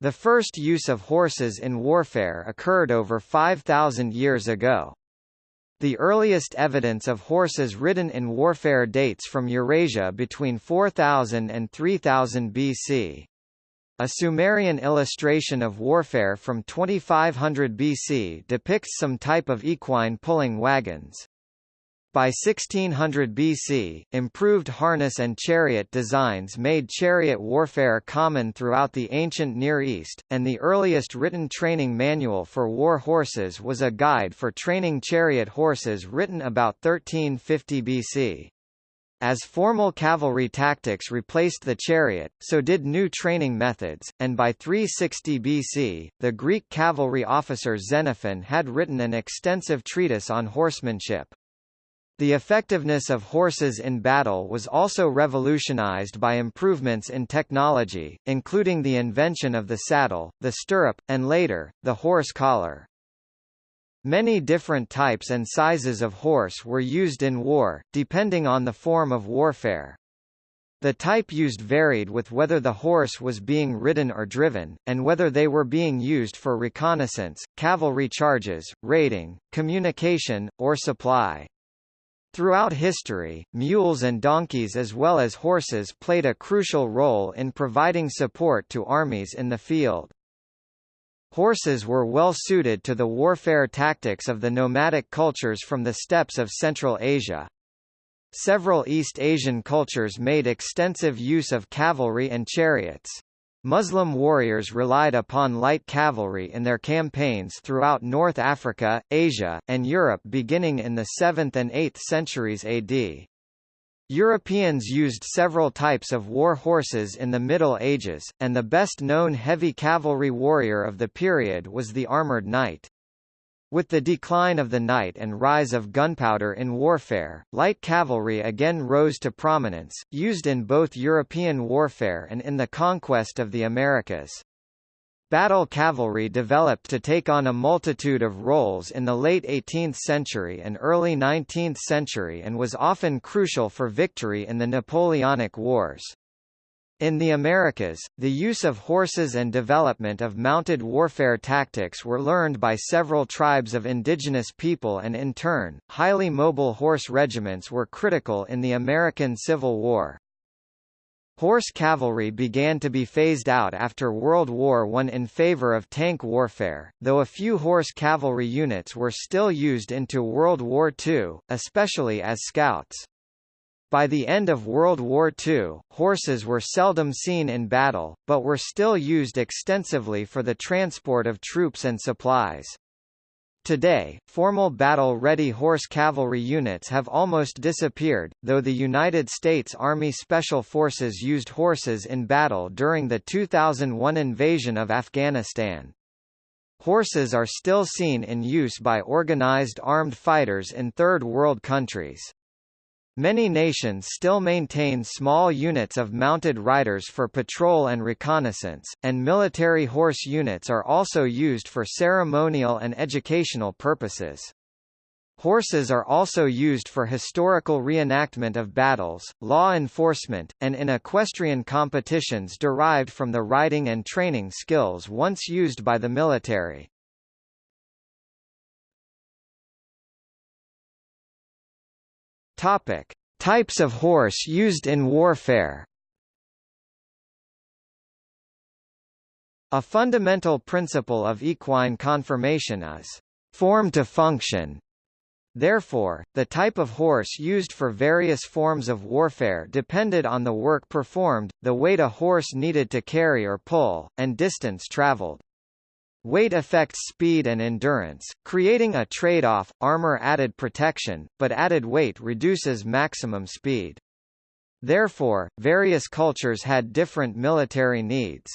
The first use of horses in warfare occurred over 5,000 years ago. The earliest evidence of horses ridden in warfare dates from Eurasia between 4000 and 3000 BC. A Sumerian illustration of warfare from 2500 BC depicts some type of equine pulling wagons. By 1600 BC, improved harness and chariot designs made chariot warfare common throughout the ancient Near East, and the earliest written training manual for war horses was a guide for training chariot horses written about 1350 BC. As formal cavalry tactics replaced the chariot, so did new training methods, and by 360 BC, the Greek cavalry officer Xenophon had written an extensive treatise on horsemanship. The effectiveness of horses in battle was also revolutionized by improvements in technology, including the invention of the saddle, the stirrup, and later, the horse collar. Many different types and sizes of horse were used in war, depending on the form of warfare. The type used varied with whether the horse was being ridden or driven, and whether they were being used for reconnaissance, cavalry charges, raiding, communication, or supply. Throughout history, mules and donkeys as well as horses played a crucial role in providing support to armies in the field. Horses were well suited to the warfare tactics of the nomadic cultures from the steppes of Central Asia. Several East Asian cultures made extensive use of cavalry and chariots. Muslim warriors relied upon light cavalry in their campaigns throughout North Africa, Asia, and Europe beginning in the 7th and 8th centuries AD. Europeans used several types of war horses in the Middle Ages, and the best-known heavy cavalry warrior of the period was the armoured knight. With the decline of the knight and rise of gunpowder in warfare, light cavalry again rose to prominence, used in both European warfare and in the conquest of the Americas. Battle cavalry developed to take on a multitude of roles in the late 18th century and early 19th century and was often crucial for victory in the Napoleonic Wars. In the Americas, the use of horses and development of mounted warfare tactics were learned by several tribes of indigenous people and in turn, highly mobile horse regiments were critical in the American Civil War. Horse cavalry began to be phased out after World War I in favor of tank warfare, though a few horse cavalry units were still used into World War II, especially as scouts. By the end of World War II, horses were seldom seen in battle, but were still used extensively for the transport of troops and supplies. Today, formal battle-ready horse cavalry units have almost disappeared, though the United States Army Special Forces used horses in battle during the 2001 invasion of Afghanistan. Horses are still seen in use by organized armed fighters in Third World countries. Many nations still maintain small units of mounted riders for patrol and reconnaissance, and military horse units are also used for ceremonial and educational purposes. Horses are also used for historical reenactment of battles, law enforcement, and in equestrian competitions derived from the riding and training skills once used by the military. Topic: Types of horse used in warfare. A fundamental principle of equine conformation is form to function. Therefore, the type of horse used for various forms of warfare depended on the work performed, the weight a horse needed to carry or pull, and distance traveled. Weight affects speed and endurance, creating a trade-off, armor added protection, but added weight reduces maximum speed. Therefore, various cultures had different military needs.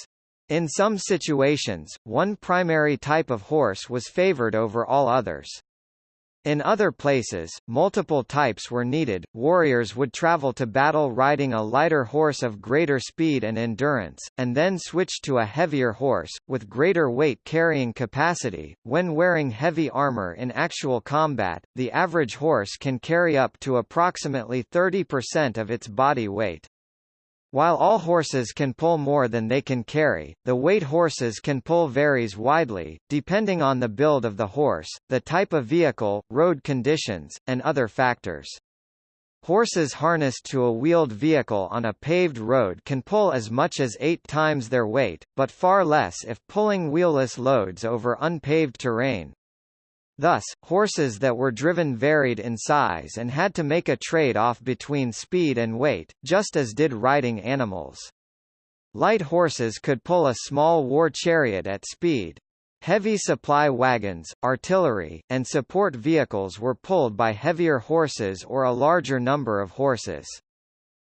In some situations, one primary type of horse was favored over all others. In other places, multiple types were needed. Warriors would travel to battle riding a lighter horse of greater speed and endurance, and then switch to a heavier horse, with greater weight carrying capacity. When wearing heavy armor in actual combat, the average horse can carry up to approximately 30% of its body weight. While all horses can pull more than they can carry, the weight horses can pull varies widely, depending on the build of the horse, the type of vehicle, road conditions, and other factors. Horses harnessed to a wheeled vehicle on a paved road can pull as much as eight times their weight, but far less if pulling wheelless loads over unpaved terrain. Thus, horses that were driven varied in size and had to make a trade-off between speed and weight, just as did riding animals. Light horses could pull a small war chariot at speed. Heavy supply wagons, artillery, and support vehicles were pulled by heavier horses or a larger number of horses.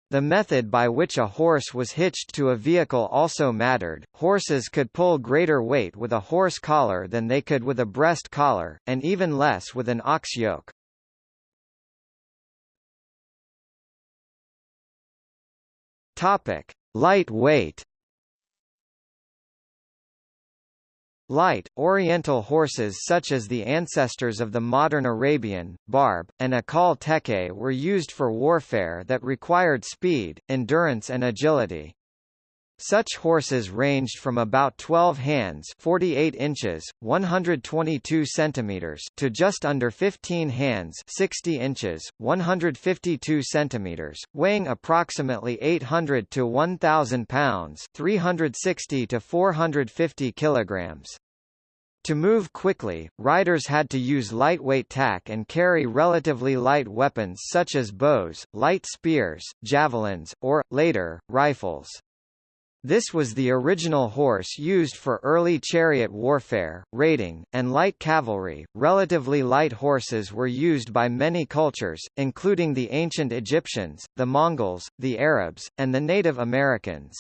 The method by which a horse was hitched to a vehicle also mattered. Horses could pull greater weight with a horse collar than they could with a breast collar, and even less with an ox yoke. Topic: Light weight. Light, oriental horses such as the ancestors of the modern Arabian, Barb, and Akhal-Teke were used for warfare that required speed, endurance and agility. Such horses ranged from about 12 hands 48 inches, 122 centimeters to just under 15 hands 60 inches, 152 centimeters, weighing approximately 800 to 1,000 pounds 360 to 450 kilograms. To move quickly, riders had to use lightweight tack and carry relatively light weapons such as bows, light spears, javelins, or, later, rifles. This was the original horse used for early chariot warfare, raiding, and light cavalry. Relatively light horses were used by many cultures, including the ancient Egyptians, the Mongols, the Arabs, and the Native Americans.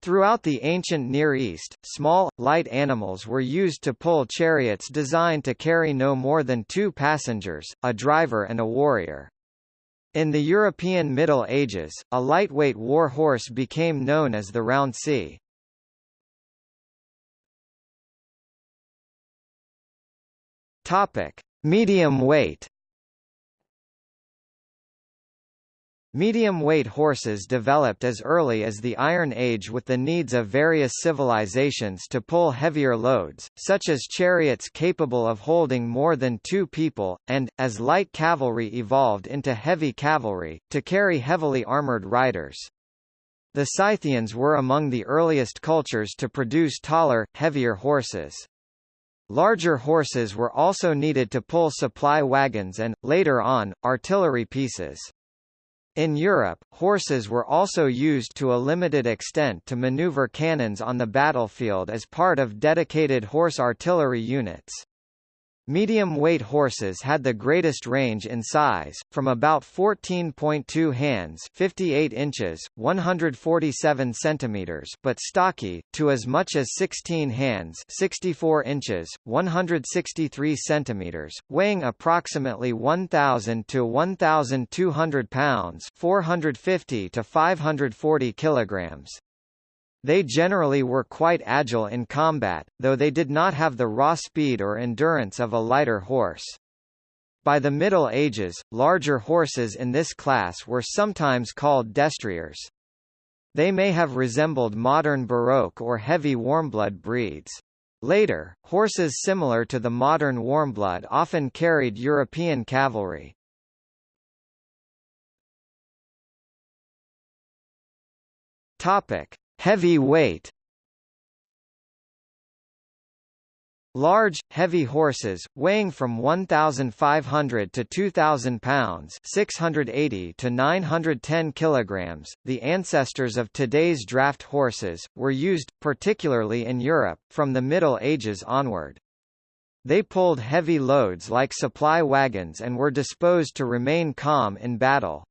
Throughout the ancient Near East, small, light animals were used to pull chariots designed to carry no more than two passengers, a driver and a warrior. In the European Middle Ages, a lightweight war horse became known as the rouncey. Topic: Medium weight. Medium-weight horses developed as early as the Iron Age with the needs of various civilizations to pull heavier loads, such as chariots capable of holding more than two people, and, as light cavalry evolved into heavy cavalry, to carry heavily armored riders. The Scythians were among the earliest cultures to produce taller, heavier horses. Larger horses were also needed to pull supply wagons and, later on, artillery pieces. In Europe, horses were also used to a limited extent to maneuver cannons on the battlefield as part of dedicated horse artillery units. Medium-weight horses had the greatest range in size, from about 14.2 hands 58 inches, 147 centimeters but stocky, to as much as 16 hands 64 inches, 163 centimeters, weighing approximately 1,000 to 1,200 pounds 450 to 540 kilograms. They generally were quite agile in combat, though they did not have the raw speed or endurance of a lighter horse. By the Middle Ages, larger horses in this class were sometimes called destriers. They may have resembled modern Baroque or heavy warmblood breeds. Later, horses similar to the modern warmblood often carried European cavalry. Topic: Heavy weight Large, heavy horses, weighing from 1,500 to 2,000 pounds 680 to 910 kilograms, the ancestors of today's draft horses, were used, particularly in Europe, from the Middle Ages onward. They pulled heavy loads like supply wagons and were disposed to remain calm in battle.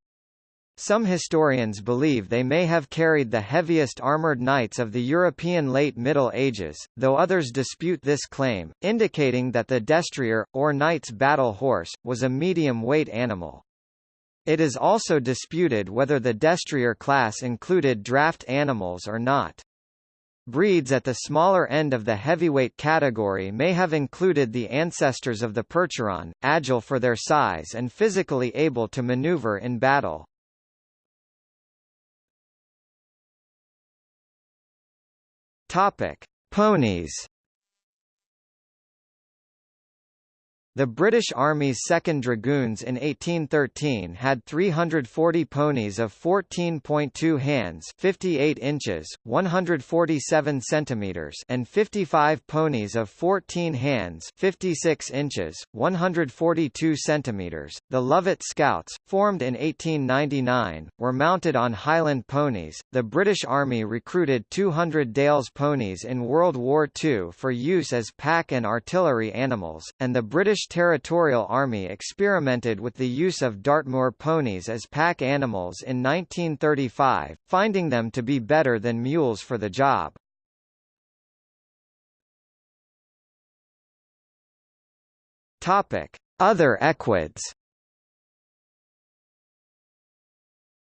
Some historians believe they may have carried the heaviest armoured knights of the European late Middle Ages, though others dispute this claim, indicating that the destrier, or knight's battle horse, was a medium-weight animal. It is also disputed whether the destrier class included draft animals or not. Breeds at the smaller end of the heavyweight category may have included the ancestors of the Percheron, agile for their size and physically able to maneuver in battle. Topic: Ponies. The British Army's 2nd Dragoons in 1813 had 340 ponies of 14.2 hands 58 inches, 147 centimeters and 55 ponies of 14 hands 56 inches, 142 centimeters. The Lovat Scouts, formed in 1899, were mounted on Highland ponies. The British Army recruited 200 Dales ponies in World War II for use as pack and artillery animals, and the British Territorial Army experimented with the use of Dartmoor ponies as pack animals in 1935, finding them to be better than mules for the job. Topic: Other equids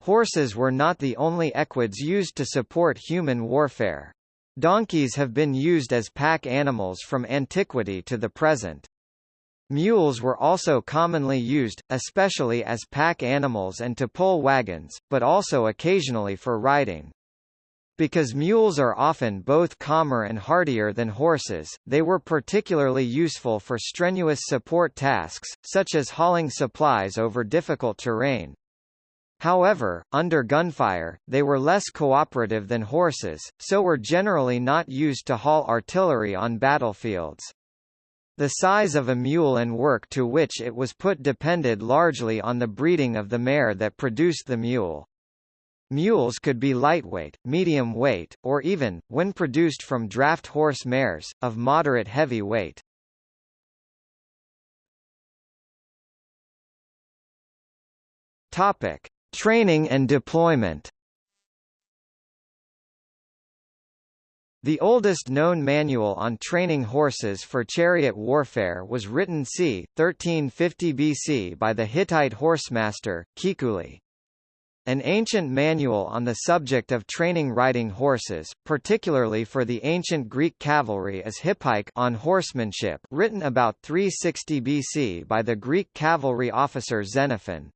Horses were not the only equids used to support human warfare. Donkeys have been used as pack animals from antiquity to the present. Mules were also commonly used, especially as pack animals and to pull wagons, but also occasionally for riding. Because mules are often both calmer and hardier than horses, they were particularly useful for strenuous support tasks, such as hauling supplies over difficult terrain. However, under gunfire, they were less cooperative than horses, so were generally not used to haul artillery on battlefields. The size of a mule and work to which it was put depended largely on the breeding of the mare that produced the mule. Mules could be lightweight, medium weight, or even, when produced from draft horse mares, of moderate heavy weight. Topic: Training and deployment. The oldest known manual on training horses for chariot warfare was written c. 1350 BC by the Hittite horsemaster, Kikuli. An ancient manual on the subject of training riding horses, particularly for the ancient Greek cavalry is Hippike on horsemanship written about 360 BC by the Greek cavalry officer Xenophon.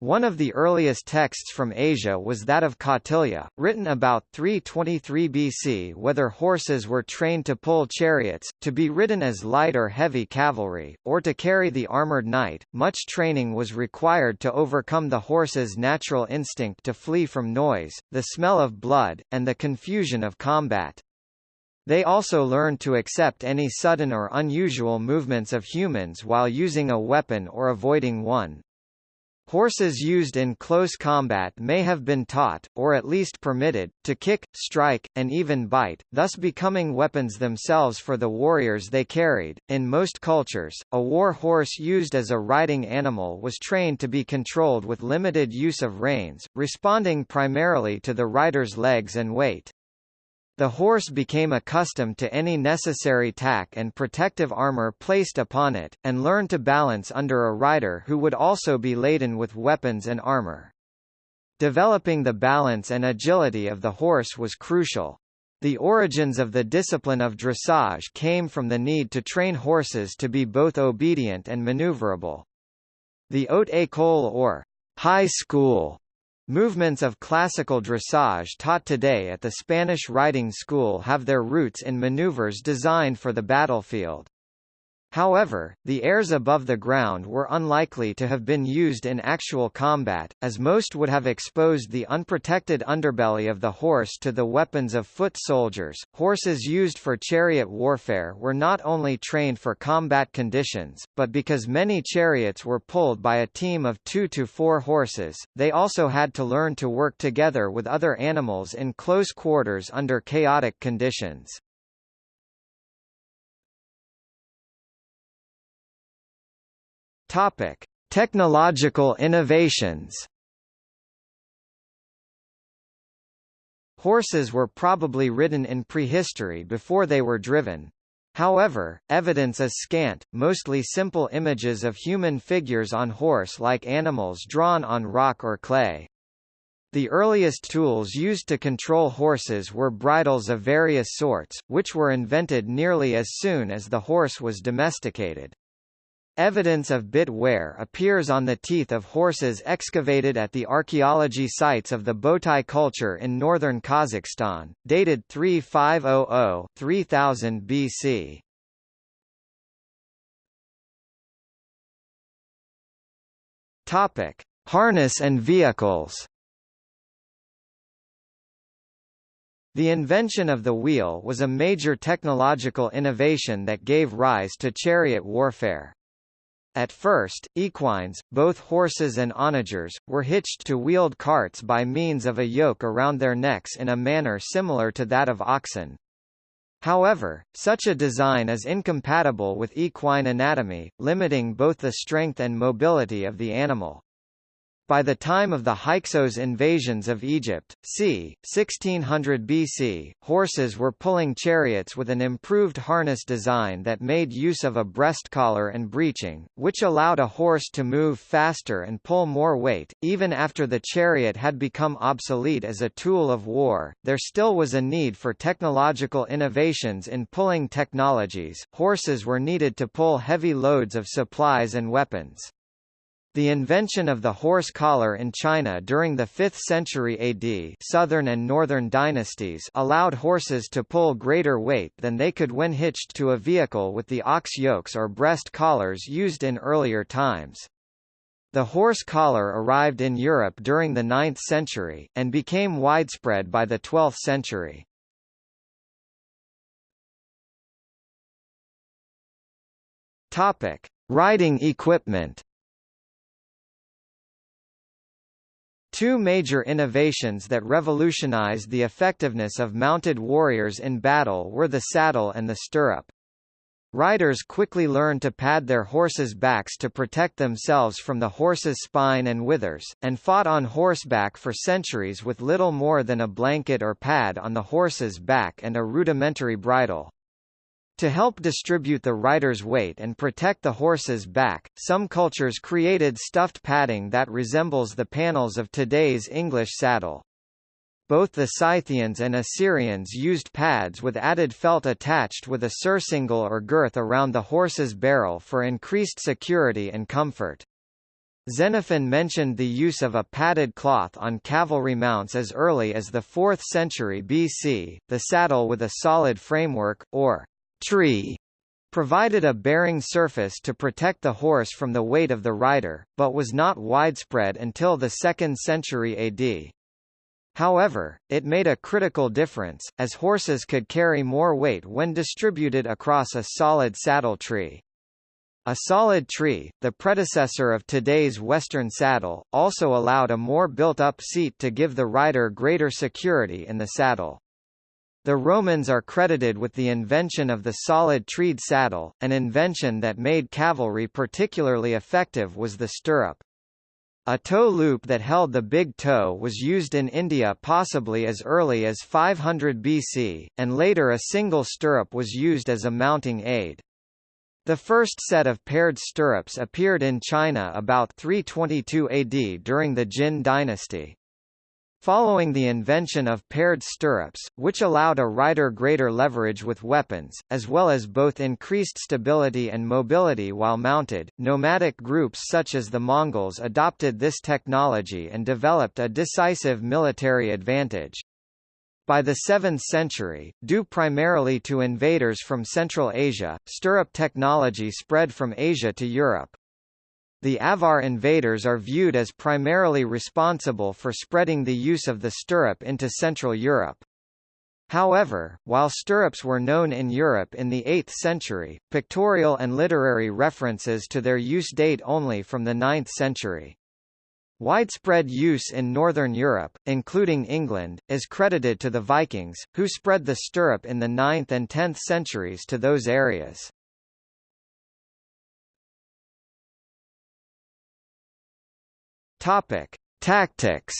One of the earliest texts from Asia was that of Kautilya, written about 323 BC whether horses were trained to pull chariots, to be ridden as light or heavy cavalry, or to carry the armored knight. Much training was required to overcome the horse's natural instinct to flee from noise, the smell of blood, and the confusion of combat. They also learned to accept any sudden or unusual movements of humans while using a weapon or avoiding one. Horses used in close combat may have been taught, or at least permitted, to kick, strike, and even bite, thus becoming weapons themselves for the warriors they carried. In most cultures, a war horse used as a riding animal was trained to be controlled with limited use of reins, responding primarily to the rider's legs and weight. The horse became accustomed to any necessary tack and protective armor placed upon it, and learned to balance under a rider who would also be laden with weapons and armor. Developing the balance and agility of the horse was crucial. The origins of the discipline of dressage came from the need to train horses to be both obedient and maneuverable. The haute école or high school Movements of classical dressage taught today at the Spanish riding school have their roots in maneuvers designed for the battlefield. However, the airs above the ground were unlikely to have been used in actual combat, as most would have exposed the unprotected underbelly of the horse to the weapons of foot soldiers. Horses used for chariot warfare were not only trained for combat conditions, but because many chariots were pulled by a team of two to four horses, they also had to learn to work together with other animals in close quarters under chaotic conditions. Topic: Technological innovations. Horses were probably ridden in prehistory before they were driven. However, evidence is scant, mostly simple images of human figures on horse-like animals drawn on rock or clay. The earliest tools used to control horses were bridles of various sorts, which were invented nearly as soon as the horse was domesticated. Evidence of bit wear appears on the teeth of horses excavated at the archaeology sites of the Botai culture in northern Kazakhstan, dated 3500-3000 BC. Topic: Harness and vehicles. The invention of the wheel was a major technological innovation that gave rise to chariot warfare. At first, equines, both horses and onagers, were hitched to wheeled carts by means of a yoke around their necks in a manner similar to that of oxen. However, such a design is incompatible with equine anatomy, limiting both the strength and mobility of the animal. By the time of the Hyksos invasions of Egypt, c. 1600 BC, horses were pulling chariots with an improved harness design that made use of a breast collar and breeching, which allowed a horse to move faster and pull more weight. Even after the chariot had become obsolete as a tool of war, there still was a need for technological innovations in pulling technologies. Horses were needed to pull heavy loads of supplies and weapons. The invention of the horse collar in China during the 5th century AD southern and northern dynasties allowed horses to pull greater weight than they could when hitched to a vehicle with the ox yokes or breast collars used in earlier times. The horse collar arrived in Europe during the 9th century, and became widespread by the 12th century. Riding equipment Two major innovations that revolutionized the effectiveness of mounted warriors in battle were the saddle and the stirrup. Riders quickly learned to pad their horses' backs to protect themselves from the horse's spine and withers, and fought on horseback for centuries with little more than a blanket or pad on the horse's back and a rudimentary bridle. To help distribute the rider's weight and protect the horse's back, some cultures created stuffed padding that resembles the panels of today's English saddle. Both the Scythians and Assyrians used pads with added felt attached with a surcingle or girth around the horse's barrel for increased security and comfort. Xenophon mentioned the use of a padded cloth on cavalry mounts as early as the 4th century BC. The saddle with a solid framework, or tree provided a bearing surface to protect the horse from the weight of the rider, but was not widespread until the 2nd century AD. However, it made a critical difference, as horses could carry more weight when distributed across a solid saddle tree. A solid tree, the predecessor of today's Western saddle, also allowed a more built-up seat to give the rider greater security in the saddle. The Romans are credited with the invention of the solid treed saddle, an invention that made cavalry particularly effective was the stirrup. A toe loop that held the big toe was used in India possibly as early as 500 BC, and later a single stirrup was used as a mounting aid. The first set of paired stirrups appeared in China about 322 AD during the Jin dynasty. Following the invention of paired stirrups, which allowed a rider greater leverage with weapons, as well as both increased stability and mobility while mounted, nomadic groups such as the Mongols adopted this technology and developed a decisive military advantage. By the 7th century, due primarily to invaders from Central Asia, stirrup technology spread from Asia to Europe. The Avar invaders are viewed as primarily responsible for spreading the use of the stirrup into Central Europe. However, while stirrups were known in Europe in the 8th century, pictorial and literary references to their use date only from the 9th century. Widespread use in Northern Europe, including England, is credited to the Vikings, who spread the stirrup in the 9th and 10th centuries to those areas. Topic: Tactics.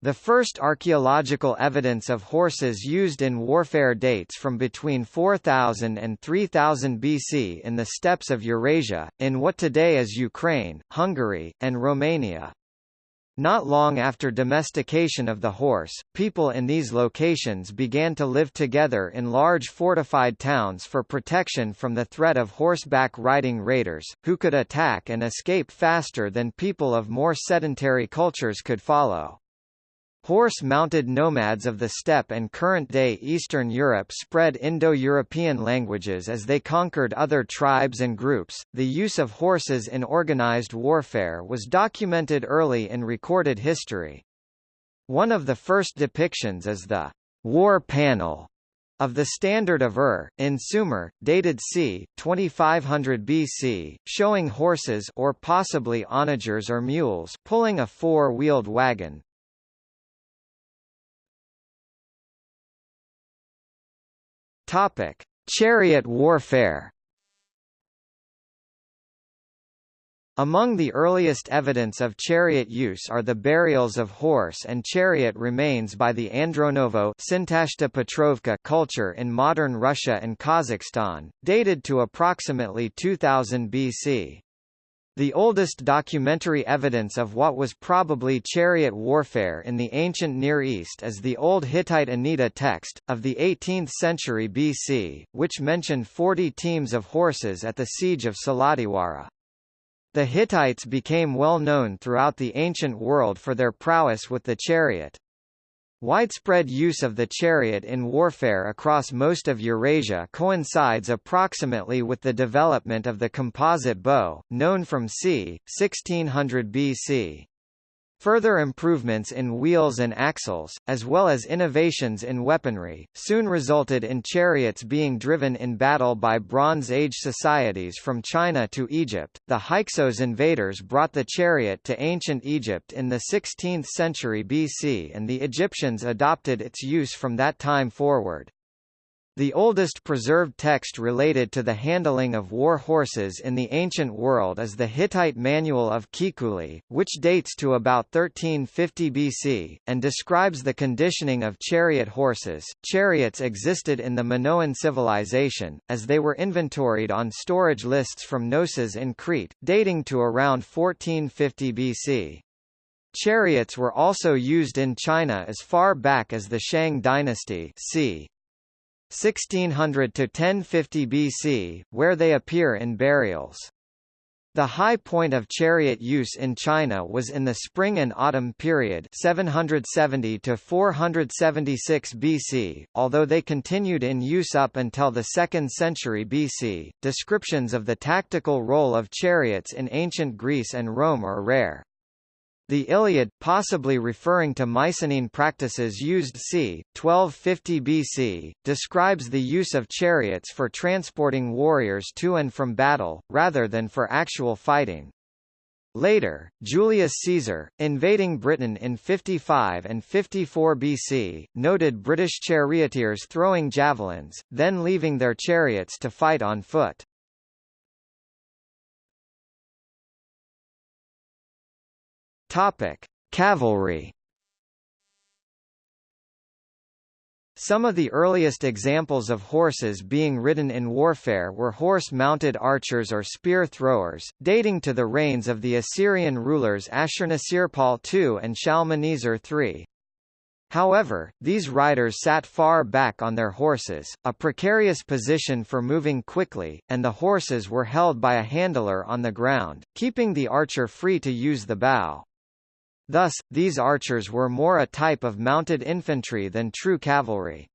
The first archaeological evidence of horses used in warfare dates from between 4000 and 3000 BC in the steppes of Eurasia, in what today is Ukraine, Hungary, and Romania. Not long after domestication of the horse, people in these locations began to live together in large fortified towns for protection from the threat of horseback riding raiders, who could attack and escape faster than people of more sedentary cultures could follow. Horse-mounted nomads of the steppe and current-day Eastern Europe spread Indo-European languages as they conquered other tribes and groups. The use of horses in organized warfare was documented early in recorded history. One of the first depictions is the war panel of the Standard of Ur, in Sumer, dated c. 2500 BC, showing horses or possibly onagers or mules pulling a four-wheeled wagon, Topic: Chariot warfare. Among the earliest evidence of chariot use are the burials of horse and chariot remains by the Andronovo Petrovka culture in modern Russia and Kazakhstan, dated to approximately 2000 BC. The oldest documentary evidence of what was probably chariot warfare in the ancient Near East is the Old Hittite Anitta text, of the 18th century BC, which mentioned 40 teams of horses at the siege of Salatiwara. The Hittites became well known throughout the ancient world for their prowess with the chariot. Widespread use of the chariot in warfare across most of Eurasia coincides approximately with the development of the composite bow, known from c. 1600 BC. Further improvements in wheels and axles, as well as innovations in weaponry, soon resulted in chariots being driven in battle by Bronze Age societies from China to Egypt. The Hyksos invaders brought the chariot to ancient Egypt in the 16th century BC and the Egyptians adopted its use from that time forward. The oldest preserved text related to the handling of war horses in the ancient world is the Hittite Manual of Kikuli, which dates to about 1350 BC, and describes the conditioning of chariot horses. Chariots existed in the Minoan civilization, as they were inventoried on storage lists from Knossos in Crete, dating to around 1450 BC. Chariots were also used in China as far back as the Shang dynasty c. 1600 to 1050 BC, where they appear in burials. The high point of chariot use in China was in the spring and autumn period 770 to 476 BC, although they continued in use up until the 2nd century BC. Descriptions of the tactical role of chariots in ancient Greece and Rome are rare. The Iliad, possibly referring to Mycenaean practices used c. 1250 BC, describes the use of chariots for transporting warriors to and from battle, rather than for actual fighting. Later, Julius Caesar, invading Britain in 55 and 54 BC, noted British charioteers throwing javelins, then leaving their chariots to fight on foot. Topic: Cavalry. Some of the earliest examples of horses being ridden in warfare were horse-mounted archers or spear throwers, dating to the reigns of the Assyrian rulers Ashurnasirpal II and Shalmaneser III. However, these riders sat far back on their horses, a precarious position for moving quickly, and the horses were held by a handler on the ground, keeping the archer free to use the bow. Thus, these archers were more a type of mounted infantry than true cavalry.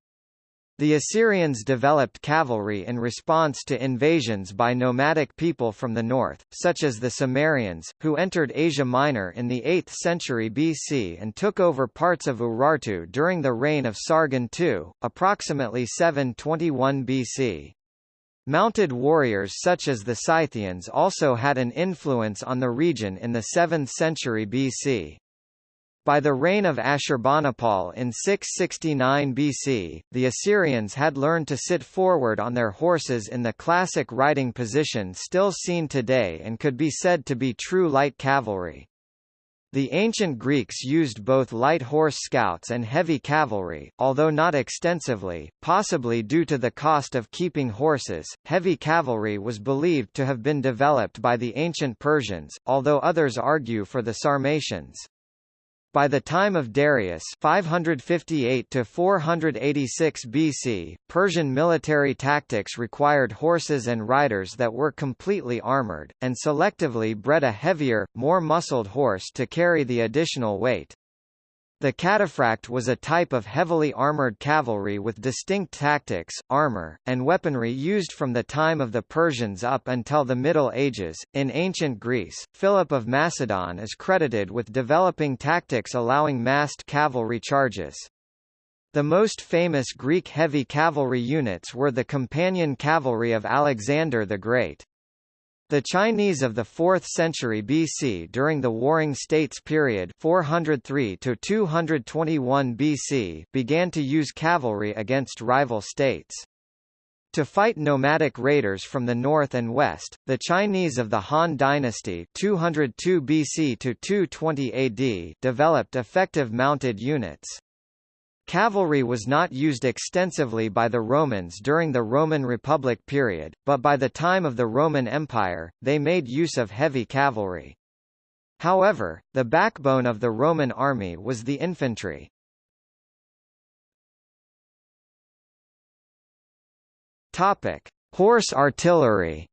The Assyrians developed cavalry in response to invasions by nomadic people from the north, such as the Cimmerians, who entered Asia Minor in the 8th century BC and took over parts of Urartu during the reign of Sargon II, approximately 721 BC. Mounted warriors such as the Scythians also had an influence on the region in the 7th century BC. By the reign of Ashurbanipal in 669 BC, the Assyrians had learned to sit forward on their horses in the classic riding position still seen today and could be said to be true light cavalry. The ancient Greeks used both light horse scouts and heavy cavalry, although not extensively, possibly due to the cost of keeping horses. Heavy cavalry was believed to have been developed by the ancient Persians, although others argue for the Sarmatians. By the time of Darius 558 to 486 BC, Persian military tactics required horses and riders that were completely armored, and selectively bred a heavier, more muscled horse to carry the additional weight. The cataphract was a type of heavily armored cavalry with distinct tactics, armor, and weaponry used from the time of the Persians up until the Middle Ages. In ancient Greece, Philip of Macedon is credited with developing tactics allowing massed cavalry charges. The most famous Greek heavy cavalry units were the companion cavalry of Alexander the Great. The Chinese of the 4th century BC during the Warring States period 403 to 221 BC began to use cavalry against rival states. To fight nomadic raiders from the north and west, the Chinese of the Han Dynasty 202 BC to 220 AD developed effective mounted units. Cavalry was not used extensively by the Romans during the Roman Republic period, but by the time of the Roman Empire, they made use of heavy cavalry. However, the backbone of the Roman army was the infantry. Topic: Horse artillery.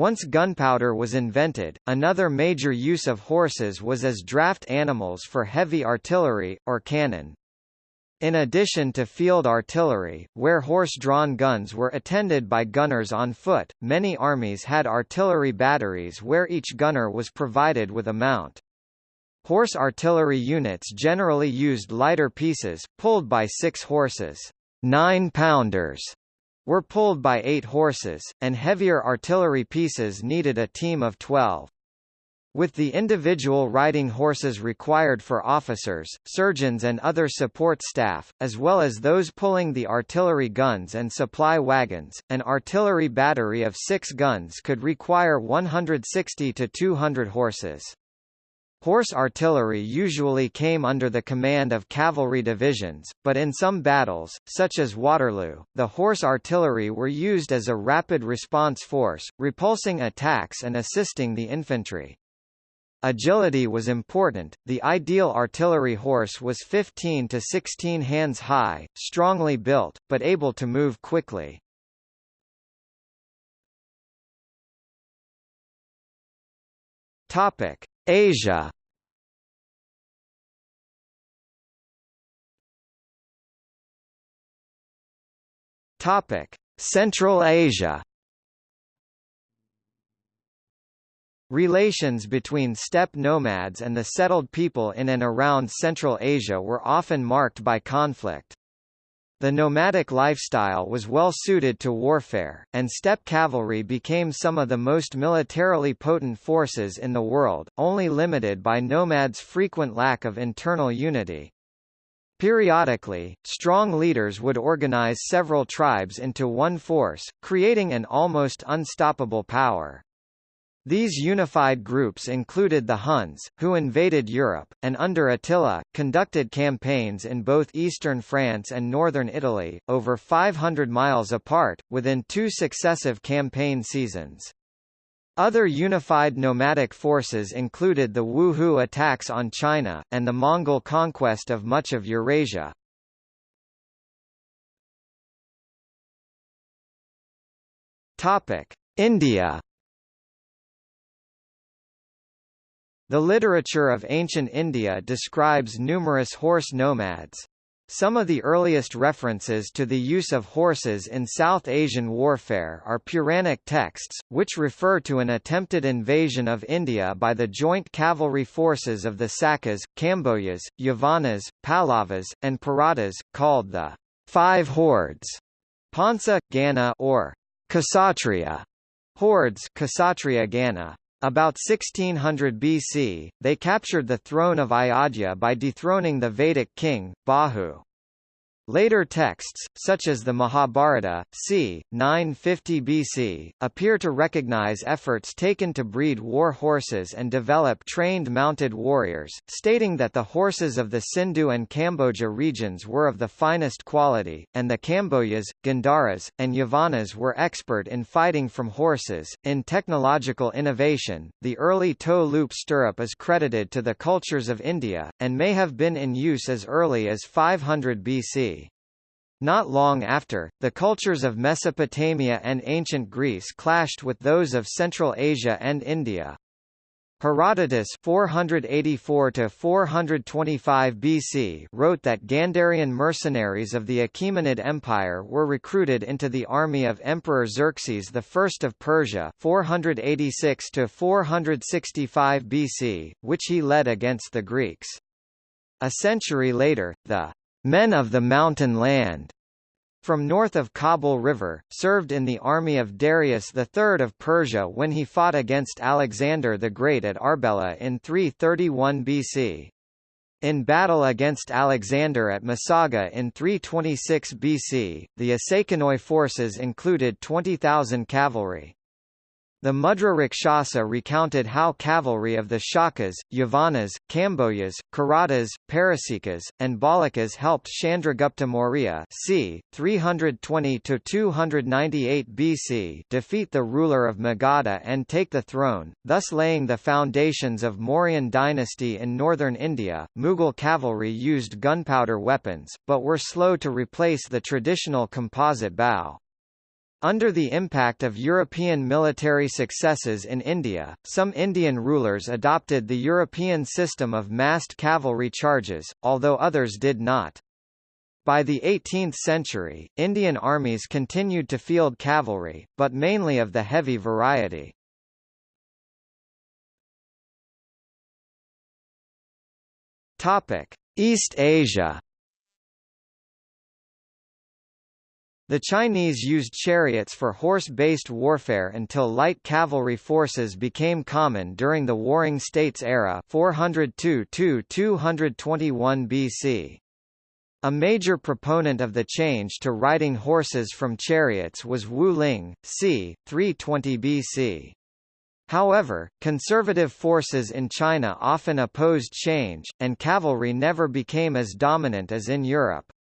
Once gunpowder was invented, another major use of horses was as draft animals for heavy artillery, or cannon. In addition to field artillery, where horse-drawn guns were attended by gunners on foot, many armies had artillery batteries where each gunner was provided with a mount. Horse artillery units generally used lighter pieces, pulled by six horses, nine-pounders, were pulled by eight horses, and heavier artillery pieces needed a team of 12. With the individual riding horses required for officers, surgeons and other support staff, as well as those pulling the artillery guns and supply wagons, an artillery battery of six guns could require 160 to 200 horses. Horse artillery usually came under the command of cavalry divisions, but in some battles, such as Waterloo, the horse artillery were used as a rapid response force, repulsing attacks and assisting the infantry. Agility was important. The ideal artillery horse was 15 to 16 hands high, strongly built, but able to move quickly. Topic: Asia Topic: Central Asia. Relations between steppe nomads and the settled people in and around Central Asia were often marked by conflict. The nomadic lifestyle was well suited to warfare, and steppe cavalry became some of the most militarily potent forces in the world, only limited by nomads' frequent lack of internal unity. Periodically, strong leaders would organize several tribes into one force, creating an almost unstoppable power. These unified groups included the Huns, who invaded Europe, and under Attila, conducted campaigns in both eastern France and northern Italy, over 500 miles apart, within two successive campaign seasons. Other unified nomadic forces included the Wuhu attacks on China, and the Mongol conquest of much of Eurasia. India The literature of ancient India describes numerous horse nomads. Some of the earliest references to the use of horses in South Asian warfare are Puranic texts, which refer to an attempted invasion of India by the joint cavalry forces of the Sakas, Kambojas, Yavanas, Pallavas, and Paradas, called the Five Hordes, Pansa, Gana or Kshatriya hordes Kshatriya Gana. About 1600 BC, they captured the throne of Ayodhya by dethroning the Vedic king, Bahu. Later texts, such as the Mahabharata, c. 950 BC, appear to recognize efforts taken to breed war horses and develop trained mounted warriors, stating that the horses of the Sindhu and Kamboja regions were of the finest quality, and the Kambojas, Gandharas, and Yavanas were expert in fighting from horses. In technological innovation, the early toe loop stirrup is credited to the cultures of India, and may have been in use as early as 500 BC. Not long after, the cultures of Mesopotamia and ancient Greece clashed with those of Central Asia and India. Herodotus 484 425 BC wrote that Gandharian mercenaries of the Achaemenid Empire were recruited into the army of Emperor Xerxes I of Persia 486 465 BC, which he led against the Greeks. A century later, the men of the mountain land, from north of Kabul River, served in the army of Darius III of Persia when he fought against Alexander the Great at Arbela in 331 BC. In battle against Alexander at Masaga in 326 BC, the Assakanoi forces included 20,000 cavalry. The Mudra Rakshasa recounted how cavalry of the Shakas, Yavanas, Kambojas, Kiratas, Parasikas, and Bahlikas helped Chandragupta Maurya c. 320–298 BC defeat the ruler of Magadha and take the throne, thus laying the foundations of Mauryan dynasty in northern India. Mughal cavalry used gunpowder weapons, but were slow to replace the traditional composite bow. Under the impact of European military successes in India, some Indian rulers adopted the European system of massed cavalry charges, although others did not. By the 18th century, Indian armies continued to field cavalry, but mainly of the heavy variety. East Asia The Chinese used chariots for horse-based warfare until light cavalry forces became common during the Warring States era 402–221 BC. A major proponent of the change to riding horses from chariots was Wu Ling, c. 320 BC. However, conservative forces in China often opposed change, and cavalry never became as dominant as in Europe.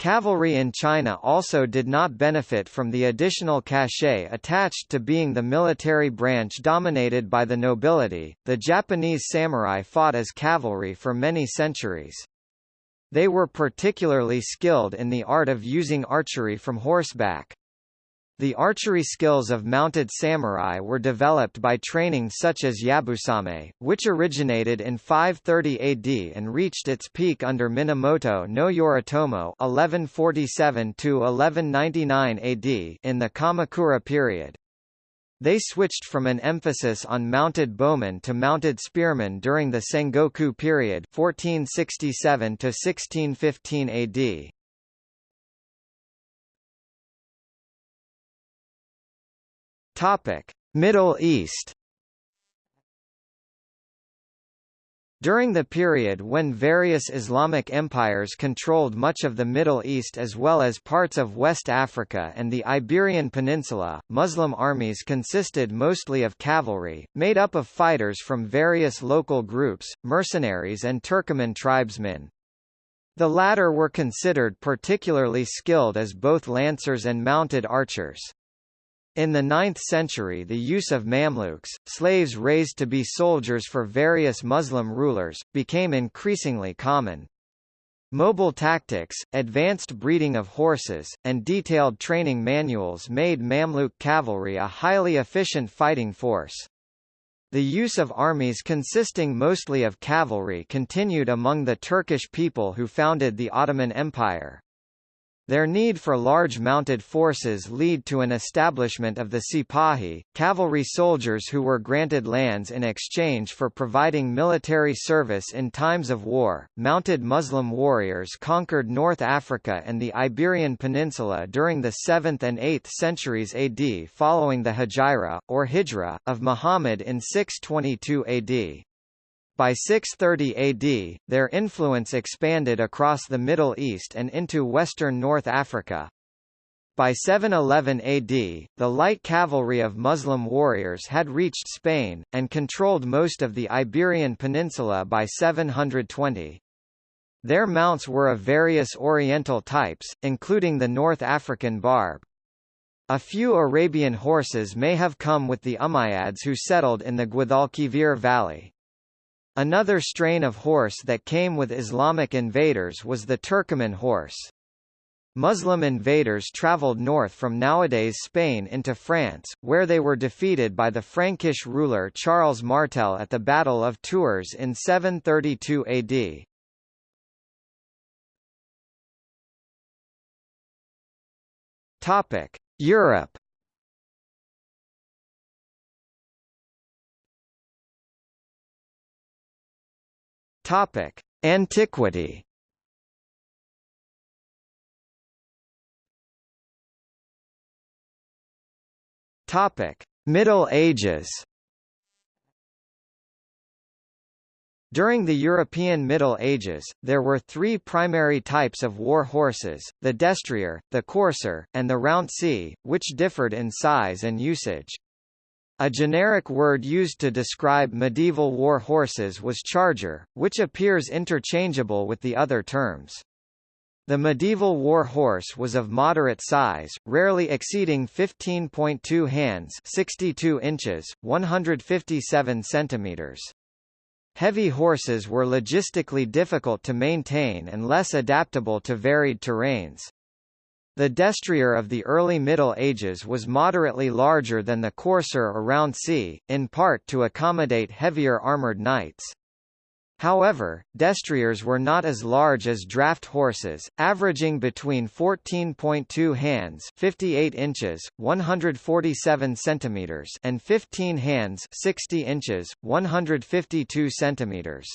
Cavalry in China also did not benefit from the additional cachet attached to being the military branch dominated by the nobility. The Japanese samurai fought as cavalry for many centuries. They were particularly skilled in the art of using archery from horseback. The archery skills of mounted samurai were developed by training such as Yabusame, which originated in 530 AD and reached its peak under Minamoto no Yoritomo (1147–1199 AD) in the Kamakura period. They switched from an emphasis on mounted bowmen to mounted spearmen during the Sengoku period 1467 1615 AD. Topic: Middle East. During the period when various Islamic empires controlled much of the Middle East as well as parts of West Africa and the Iberian Peninsula, Muslim armies consisted mostly of cavalry, made up of fighters from various local groups, mercenaries and Turkoman tribesmen. The latter were considered particularly skilled as both lancers and mounted archers. In the 9th century the use of Mamluks, slaves raised to be soldiers for various Muslim rulers, became increasingly common. Mobile tactics, advanced breeding of horses, and detailed training manuals made Mamluk cavalry a highly efficient fighting force. The use of armies consisting mostly of cavalry continued among the Turkish people who founded the Ottoman Empire. Their need for large mounted forces lead to an establishment of the Sipahi, cavalry soldiers who were granted lands in exchange for providing military service in times of war. Mounted Muslim warriors conquered North Africa and the Iberian Peninsula during the 7th and 8th centuries AD following the Hijra, or Hegira, of Muhammad in 622 AD. By 630 AD, their influence expanded across the Middle East and into western North Africa. By 711 AD, the light cavalry of Muslim warriors had reached Spain, and controlled most of the Iberian Peninsula by 720. Their mounts were of various oriental types, including the North African barb. A few Arabian horses may have come with the Umayyads who settled in the Guadalquivir valley. Another strain of horse that came with Islamic invaders was the Turcoman horse. Muslim invaders travelled north from nowadays Spain into France, where they were defeated by the Frankish ruler Charles Martel at the Battle of Tours in 732 AD. Topic: Europe Topic: Antiquity. Topic: Middle Ages. During the European Middle Ages, there were three primary types of war horses, the destrier, the courser, and the rouncey, which differed in size and usage. A generic word used to describe medieval war horses was charger, which appears interchangeable with the other terms. The medieval war horse was of moderate size, rarely exceeding 15.2 hands 62 inches, 157 centimeters. Heavy horses were logistically difficult to maintain and less adaptable to varied terrains. The destrier of the early Middle Ages was moderately larger than the courser or rouncey, in part to accommodate heavier armoured knights. However, destriers were not as large as draft horses, averaging between 14.2 hands 58 inches, 147 centimeters and 15 hands 60 inches, 152 centimeters.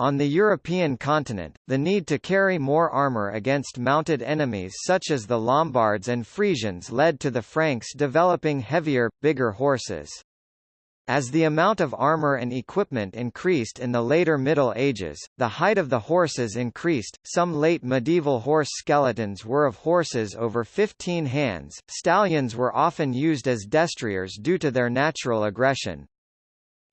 On the European continent, the need to carry more armour against mounted enemies such as the Lombards and Frisians led to the Franks developing heavier, bigger horses. As the amount of armor and equipment increased in the later Middle Ages, the height of the horses increased. Some late medieval horse skeletons were of horses over 15 hands. Stallions were often used as destriers due to their natural aggression.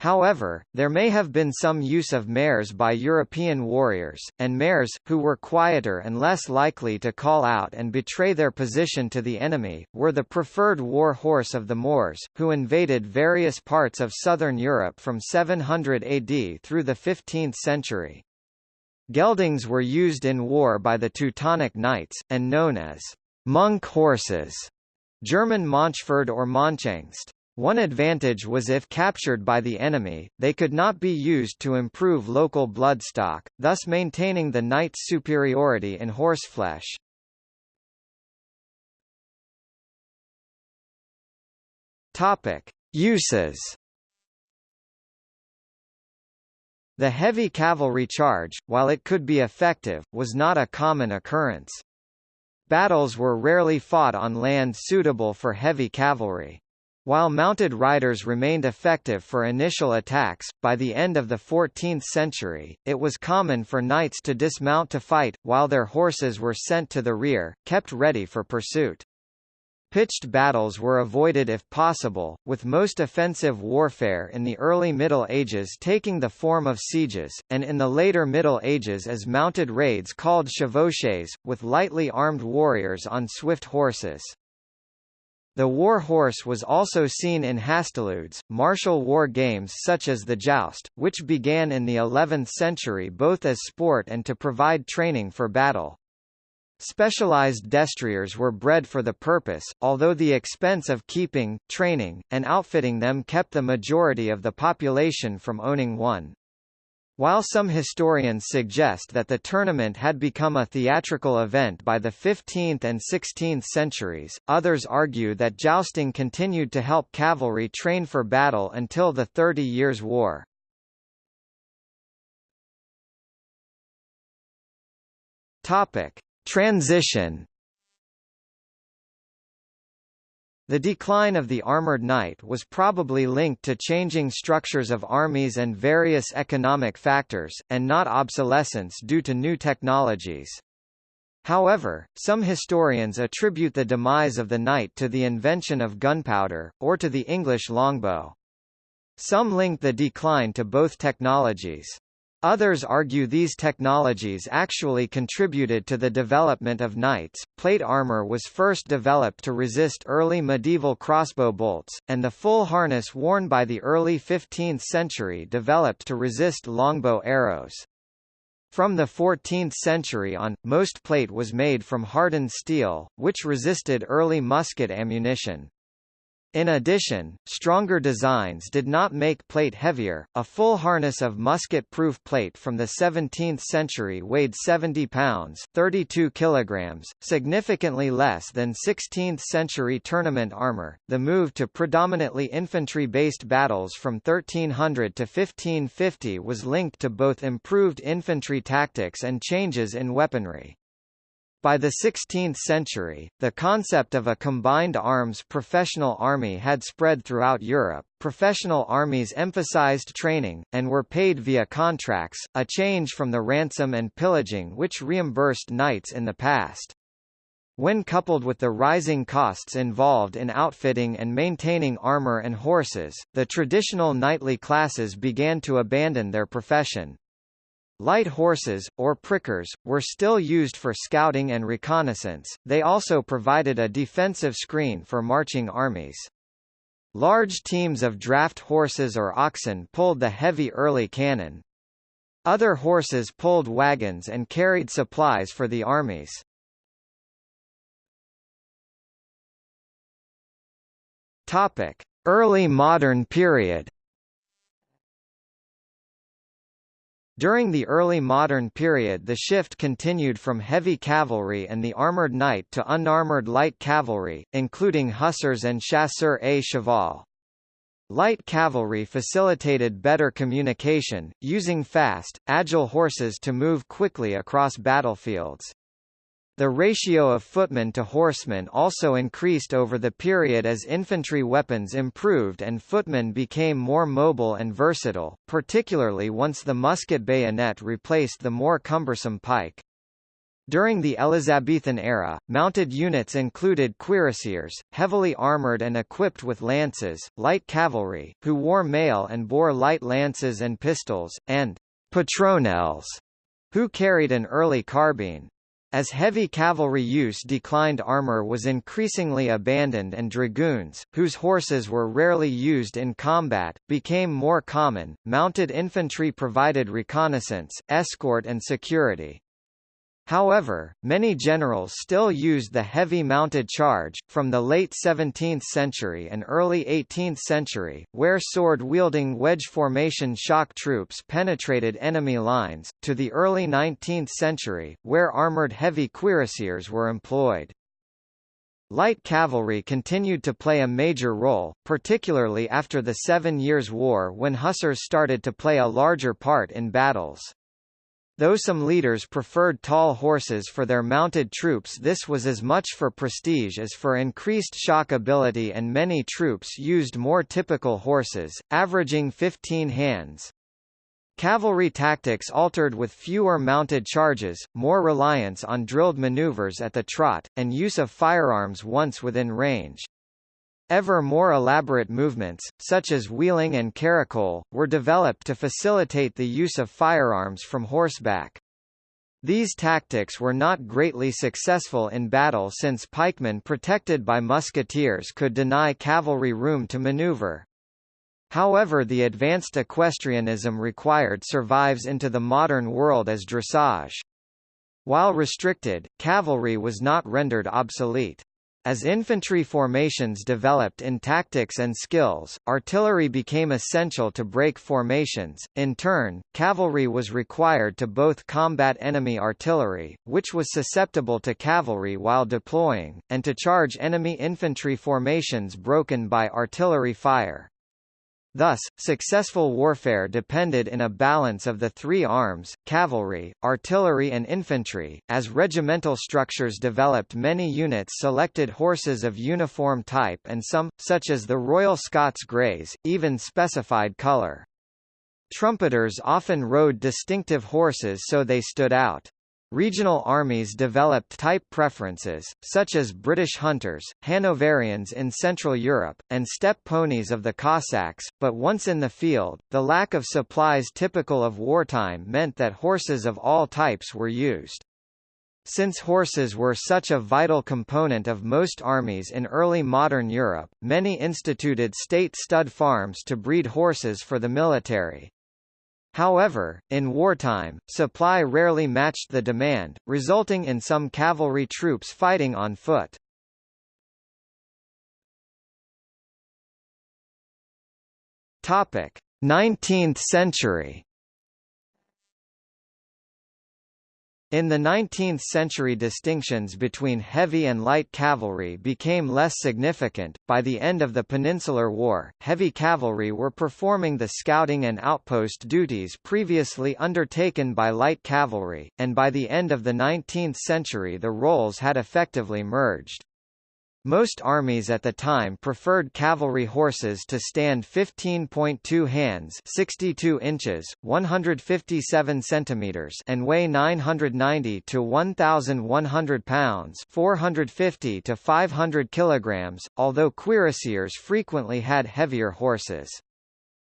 However, there may have been some use of mares by European warriors, and mares, who were quieter and less likely to call out and betray their position to the enemy, were the preferred war horse of the Moors, who invaded various parts of southern Europe from 700 AD through the 15th century. Geldings were used in war by the Teutonic Knights, and known as monk horses, German Mönchpferd or Mönchhengst. One advantage was if captured by the enemy, they could not be used to improve local bloodstock, thus maintaining the knight's superiority in horseflesh. Topic: Uses. The heavy cavalry charge, while it could be effective, was not a common occurrence. Battles were rarely fought on land suitable for heavy cavalry. While mounted riders remained effective for initial attacks, by the end of the 14th century, it was common for knights to dismount to fight, while their horses were sent to the rear, kept ready for pursuit. Pitched battles were avoided if possible, with most offensive warfare in the early Middle Ages taking the form of sieges, and in the later Middle Ages as mounted raids called chevauchées, with lightly armed warriors on swift horses. The war horse was also seen in hastiludes, martial war games such as the joust, which began in the 11th century both as sport and to provide training for battle. Specialized destriers were bred for the purpose, although the expense of keeping, training, and outfitting them kept the majority of the population from owning one. While some historians suggest that the tournament had become a theatrical event by the 15th and 16th centuries, others argue that jousting continued to help cavalry train for battle until the Thirty Years' War. Topic: Transition The decline of the armored knight was probably linked to changing structures of armies and various economic factors, and not obsolescence due to new technologies. However, some historians attribute the demise of the knight to the invention of gunpowder, or to the English longbow. Some link the decline to both technologies. Others argue these technologies actually contributed to the development of knights. Plate armor was first developed to resist early medieval crossbow bolts, and the full harness worn by the early 15th century developed to resist longbow arrows. From the 14th century on, most plate was made from hardened steel, which resisted early musket ammunition. In addition, stronger designs did not make plate heavier. A full harness of musket-proof plate from the 17th century weighed 70 pounds, 32 kilograms, significantly less than 16th-century tournament armor. The move to predominantly infantry-based battles from 1300 to 1550 was linked to both improved infantry tactics and changes in weaponry. By the 16th century, the concept of a combined arms professional army had spread throughout Europe. Professional armies emphasized training, and were paid via contracts, a change from the ransom and pillaging which reimbursed knights in the past. When coupled with the rising costs involved in outfitting and maintaining armor and horses, the traditional knightly classes began to abandon their profession. Light horses, or prickers, were still used for scouting and reconnaissance, they also provided a defensive screen for marching armies. Large teams of draft horses or oxen pulled the heavy early cannon. Other horses pulled wagons and carried supplies for the armies. Early modern period During the early modern period the shift continued from heavy cavalry and the armoured knight to unarmoured light cavalry, including hussars and chasseurs à cheval. Light cavalry facilitated better communication, using fast, agile horses to move quickly across battlefields. The ratio of footmen to horsemen also increased over the period as infantry weapons improved and footmen became more mobile and versatile, particularly once the musket bayonet replaced the more cumbersome pike. During the Elizabethan era, mounted units included cuirassiers, heavily armoured and equipped with lances, light cavalry, who wore mail and bore light lances and pistols, and «petronels», who carried an early carbine. As heavy cavalry use declined armor was increasingly abandoned and dragoons, whose horses were rarely used in combat, became more common. Mounted infantry provided reconnaissance, escort and security. However, many generals still used the heavy mounted charge, from the late 17th century and early 18th century, where sword-wielding wedge formation shock troops penetrated enemy lines, to the early 19th century, where armored heavy cuirassiers were employed. Light cavalry continued to play a major role, particularly after the Seven Years' War when hussars started to play a larger part in battles. Though some leaders preferred tall horses for their mounted troops this was as much for prestige as for increased shock ability and many troops used more typical horses, averaging 15 hands. Cavalry tactics altered with fewer mounted charges, more reliance on drilled maneuvers at the trot, and use of firearms once within range. Ever more elaborate movements, such as wheeling and caracole, were developed to facilitate the use of firearms from horseback. These tactics were not greatly successful in battle since pikemen protected by musketeers could deny cavalry room to maneuver. However the advanced equestrianism required survives into the modern world as dressage. While restricted, cavalry was not rendered obsolete. As infantry formations developed in tactics and skills, artillery became essential to break formations. In turn, cavalry was required to both combat enemy artillery, which was susceptible to cavalry while deploying, and to charge enemy infantry formations broken by artillery fire. Thus, successful warfare depended in a balance of the three arms, cavalry, artillery and infantry. As regimental structures developed many units selected horses of uniform type and some, such as the Royal Scots Greys, even specified colour. Trumpeters often rode distinctive horses so they stood out. Regional armies developed type preferences, such as British hunters, Hanoverians in Central Europe, and steppe ponies of the Cossacks, but once in the field, the lack of supplies typical of wartime meant that horses of all types were used. Since horses were such a vital component of most armies in early modern Europe, many instituted state stud farms to breed horses for the military. However, in wartime, supply rarely matched the demand, resulting in some cavalry troops fighting on foot. Topic: 19th century. In the 19th century distinctions between heavy and light cavalry became less significant. By the end of the Peninsular War, heavy cavalry were performing the scouting and outpost duties previously undertaken by light cavalry, and by the end of the 19th century the roles had effectively merged. Most armies at the time preferred cavalry horses to stand 15.2 hands 62 inches, 157 centimeters and weigh 990 to 1,100 pounds 450 to 500 kilograms, although cuirassiers frequently had heavier horses.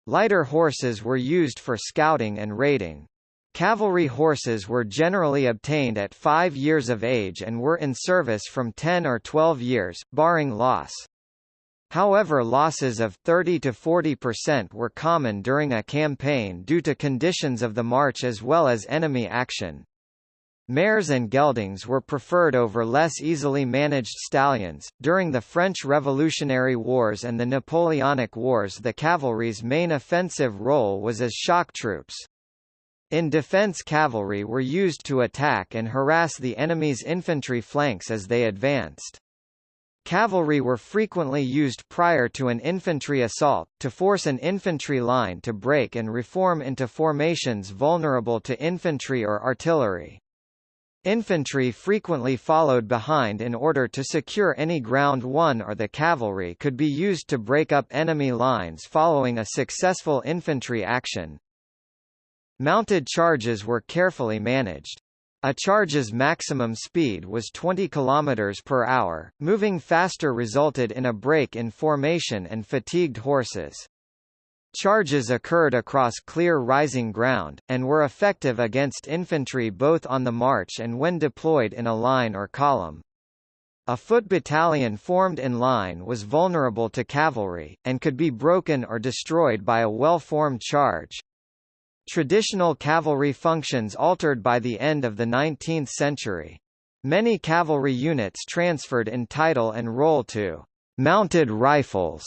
Lighter horses were used for scouting and raiding. Cavalry horses were generally obtained at five years of age and were in service from 10 or 12 years, barring loss. However losses of 30 to 40% were common during a campaign due to conditions of the march as well as enemy action. Mares and geldings were preferred over less easily managed stallions. During the French Revolutionary Wars and the Napoleonic Wars, the cavalry's main offensive role was as shock troops. In defense cavalry were used to attack and harass the enemy's infantry flanks as they advanced. Cavalry were frequently used prior to an infantry assault, to force an infantry line to break and reform into formations vulnerable to infantry or artillery. Infantry frequently followed behind in order to secure any ground won or the cavalry could be used to break up enemy lines following a successful infantry action. Mounted charges were carefully managed. A charge's maximum speed was 20 km per hour. Moving faster resulted in a break in formation and fatigued horses. Charges occurred across clear rising ground, and were effective against infantry both on the march and when deployed in a line or column. A foot battalion formed in line was vulnerable to cavalry, and could be broken or destroyed by a well-formed charge. Traditional cavalry functions altered by the end of the 19th century. Many cavalry units transferred in title and role to mounted rifles,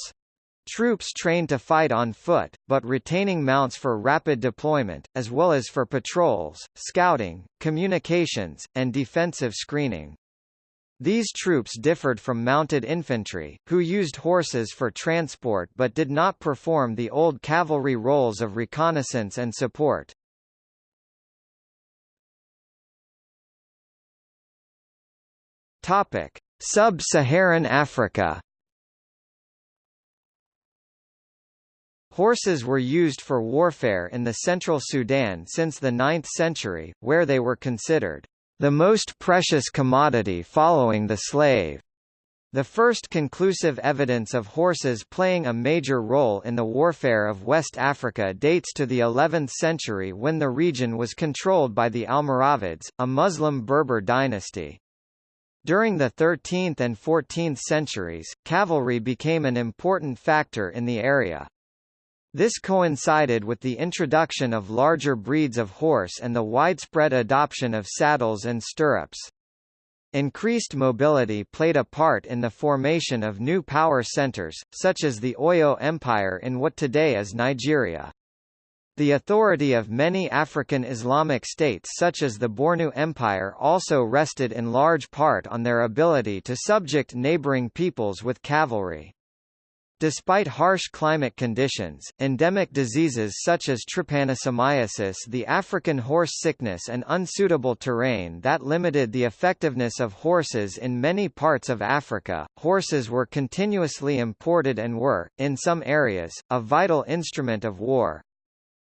troops trained to fight on foot, but retaining mounts for rapid deployment, as well as for patrols, scouting, communications, and defensive screening. These troops differed from mounted infantry, who used horses for transport but did not perform the old cavalry roles of reconnaissance and support. Sub-Saharan Africa Horses were used for warfare in the central Sudan since the 9th century, where they were considered the most precious commodity following the slave. The first conclusive evidence of horses playing a major role in the warfare of West Africa dates to the 11th century when the region was controlled by the Almoravids, a Muslim Berber dynasty. During the 13th and 14th centuries, cavalry became an important factor in the area. This coincided with the introduction of larger breeds of horse and the widespread adoption of saddles and stirrups. Increased mobility played a part in the formation of new power centers, such as the Oyo Empire in what today is Nigeria. The authority of many African Islamic states such as the Bornu Empire also rested in large part on their ability to subject neighboring peoples with cavalry. Despite harsh climate conditions, endemic diseases such as trypanosomiasis the African horse sickness and unsuitable terrain that limited the effectiveness of horses in many parts of Africa, horses were continuously imported and were, in some areas, a vital instrument of war.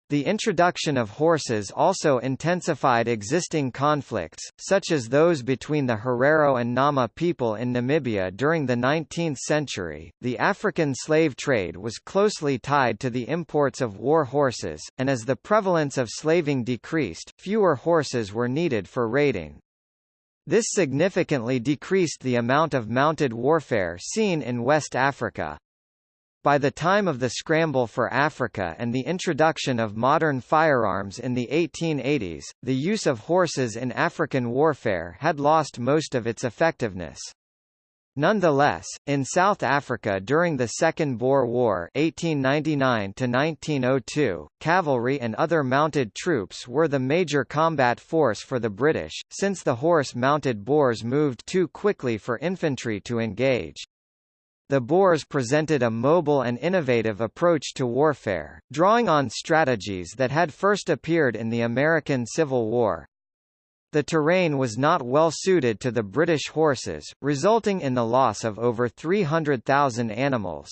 The introduction of horses also intensified existing conflicts, such as those between the Herero and Nama people in Namibia during the 19th century. The African slave trade was closely tied to the imports of war horses, and as the prevalence of slaving decreased, fewer horses were needed for raiding. This significantly decreased the amount of mounted warfare seen in West Africa. By the time of the Scramble for Africa and the introduction of modern firearms in the 1880s, the use of horses in African warfare had lost most of its effectiveness. Nonetheless, in South Africa during the Second Boer War 1899 cavalry and other mounted troops were the major combat force for the British, since the horse-mounted Boers moved too quickly for infantry to engage. The Boers presented a mobile and innovative approach to warfare, drawing on strategies that had first appeared in the American Civil War. The terrain was not well suited to the British horses, resulting in the loss of over 300,000 animals.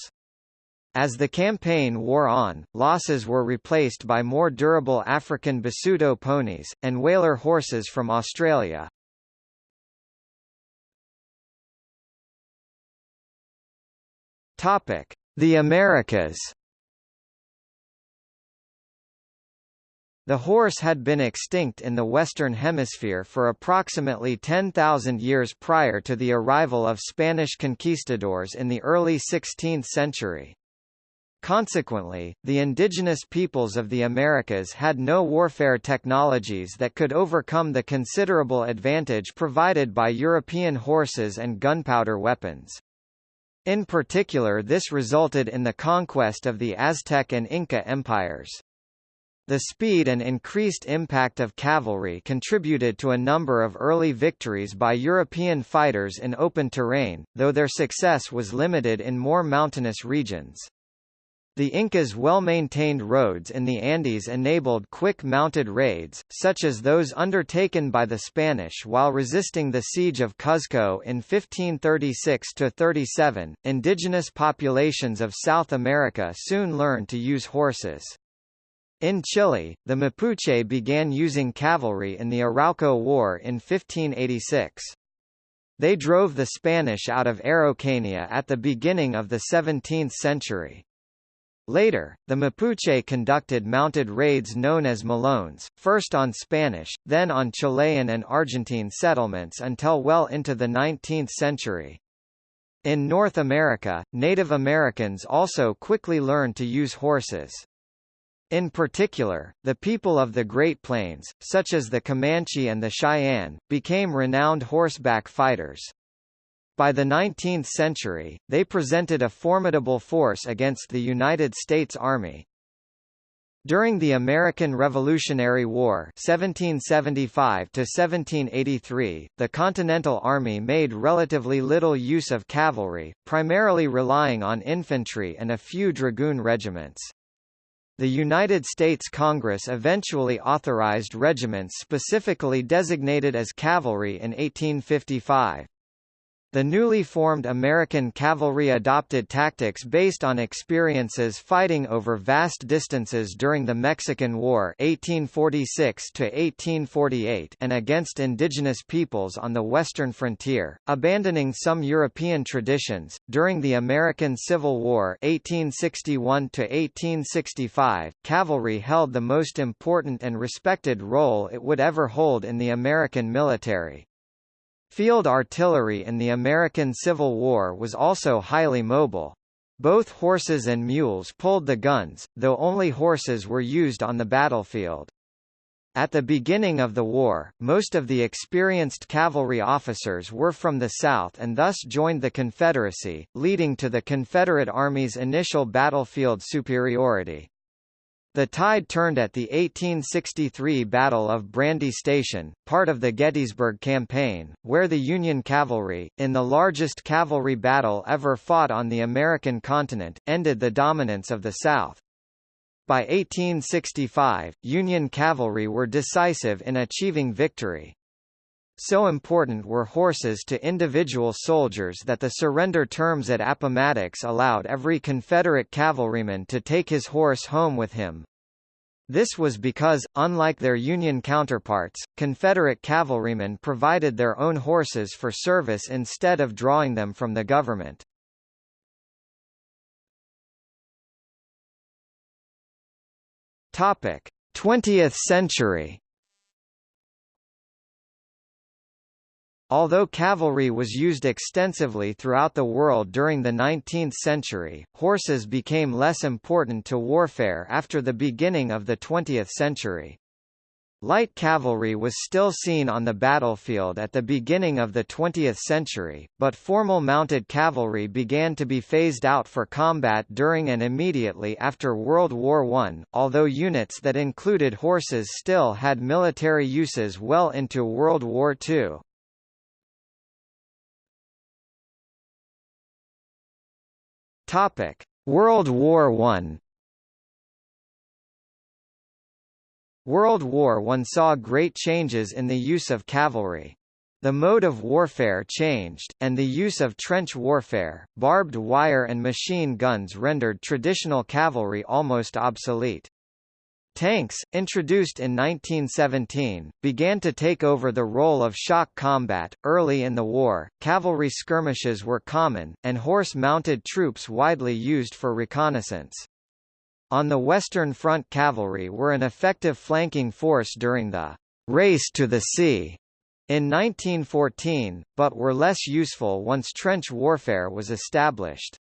As the campaign wore on, losses were replaced by more durable African Basuto ponies, and Waler horses from Australia. Topic: The Americas. The horse had been extinct in the Western Hemisphere for approximately 10,000 years prior to the arrival of Spanish conquistadors in the early 16th century. Consequently, the indigenous peoples of the Americas had no warfare technologies that could overcome the considerable advantage provided by European horses and gunpowder weapons. In particular this resulted in the conquest of the Aztec and Inca empires. The speed and increased impact of cavalry contributed to a number of early victories by European fighters in open terrain, though their success was limited in more mountainous regions. The Incas' well-maintained roads in the Andes enabled quick mounted raids, such as those undertaken by the Spanish while resisting the siege of Cuzco in 1536–37. Indigenous populations of South America soon learned to use horses. In Chile, the Mapuche began using cavalry in the Arauco War in 1586. They drove the Spanish out of Araucania at the beginning of the 17th century. Later, the Mapuche conducted mounted raids known as Malones, first on Spanish, then on Chilean and Argentine settlements until well into the 19th century. In North America, Native Americans also quickly learned to use horses. In particular, the people of the Great Plains, such as the Comanche and the Cheyenne, became renowned horseback fighters. By the 19th century, they presented a formidable force against the United States Army. During the American Revolutionary War 1775 the Continental Army made relatively little use of cavalry, primarily relying on infantry and a few dragoon regiments. The United States Congress eventually authorized regiments specifically designated as cavalry in 1855. The newly formed American cavalry adopted tactics based on experiences fighting over vast distances during the Mexican War 1846 and against indigenous peoples on the western frontier, abandoning some European traditions. During the American Civil War 1861 cavalry held the most important and respected role it would ever hold in the American military. Field artillery in the American Civil War was also highly mobile. Both horses and mules pulled the guns, though only horses were used on the battlefield. At the beginning of the war, most of the experienced cavalry officers were from the South and thus joined the Confederacy, leading to the Confederate Army's initial battlefield superiority. The tide turned at the 1863 Battle of Brandy Station, part of the Gettysburg Campaign, where the Union cavalry, in the largest cavalry battle ever fought on the American continent, ended the dominance of the South. By 1865, Union cavalry were decisive in achieving victory. So important were horses to individual soldiers that the surrender terms at Appomattox allowed every Confederate cavalryman to take his horse home with him. This was because, unlike their Union counterparts, Confederate cavalrymen provided their own horses for service instead of drawing them from the government. Topic: 20th century. Although cavalry was used extensively throughout the world during the 19th century, horses became less important to warfare after the beginning of the 20th century. Light cavalry was still seen on the battlefield at the beginning of the 20th century, but formal mounted cavalry began to be phased out for combat during and immediately after World War I, although units that included horses still had military uses well into World War II. Topic: World War I. World War I saw great changes in the use of cavalry. The mode of warfare changed, and the use of trench warfare, barbed wire and machine guns rendered traditional cavalry almost obsolete. Tanks, introduced in 1917, began to take over the role of shock combat. Early in the war, cavalry skirmishes were common, and horse mounted troops widely used for reconnaissance. On the Western Front cavalry were an effective flanking force during the race to the sea in 1914, but were less useful once trench warfare was established.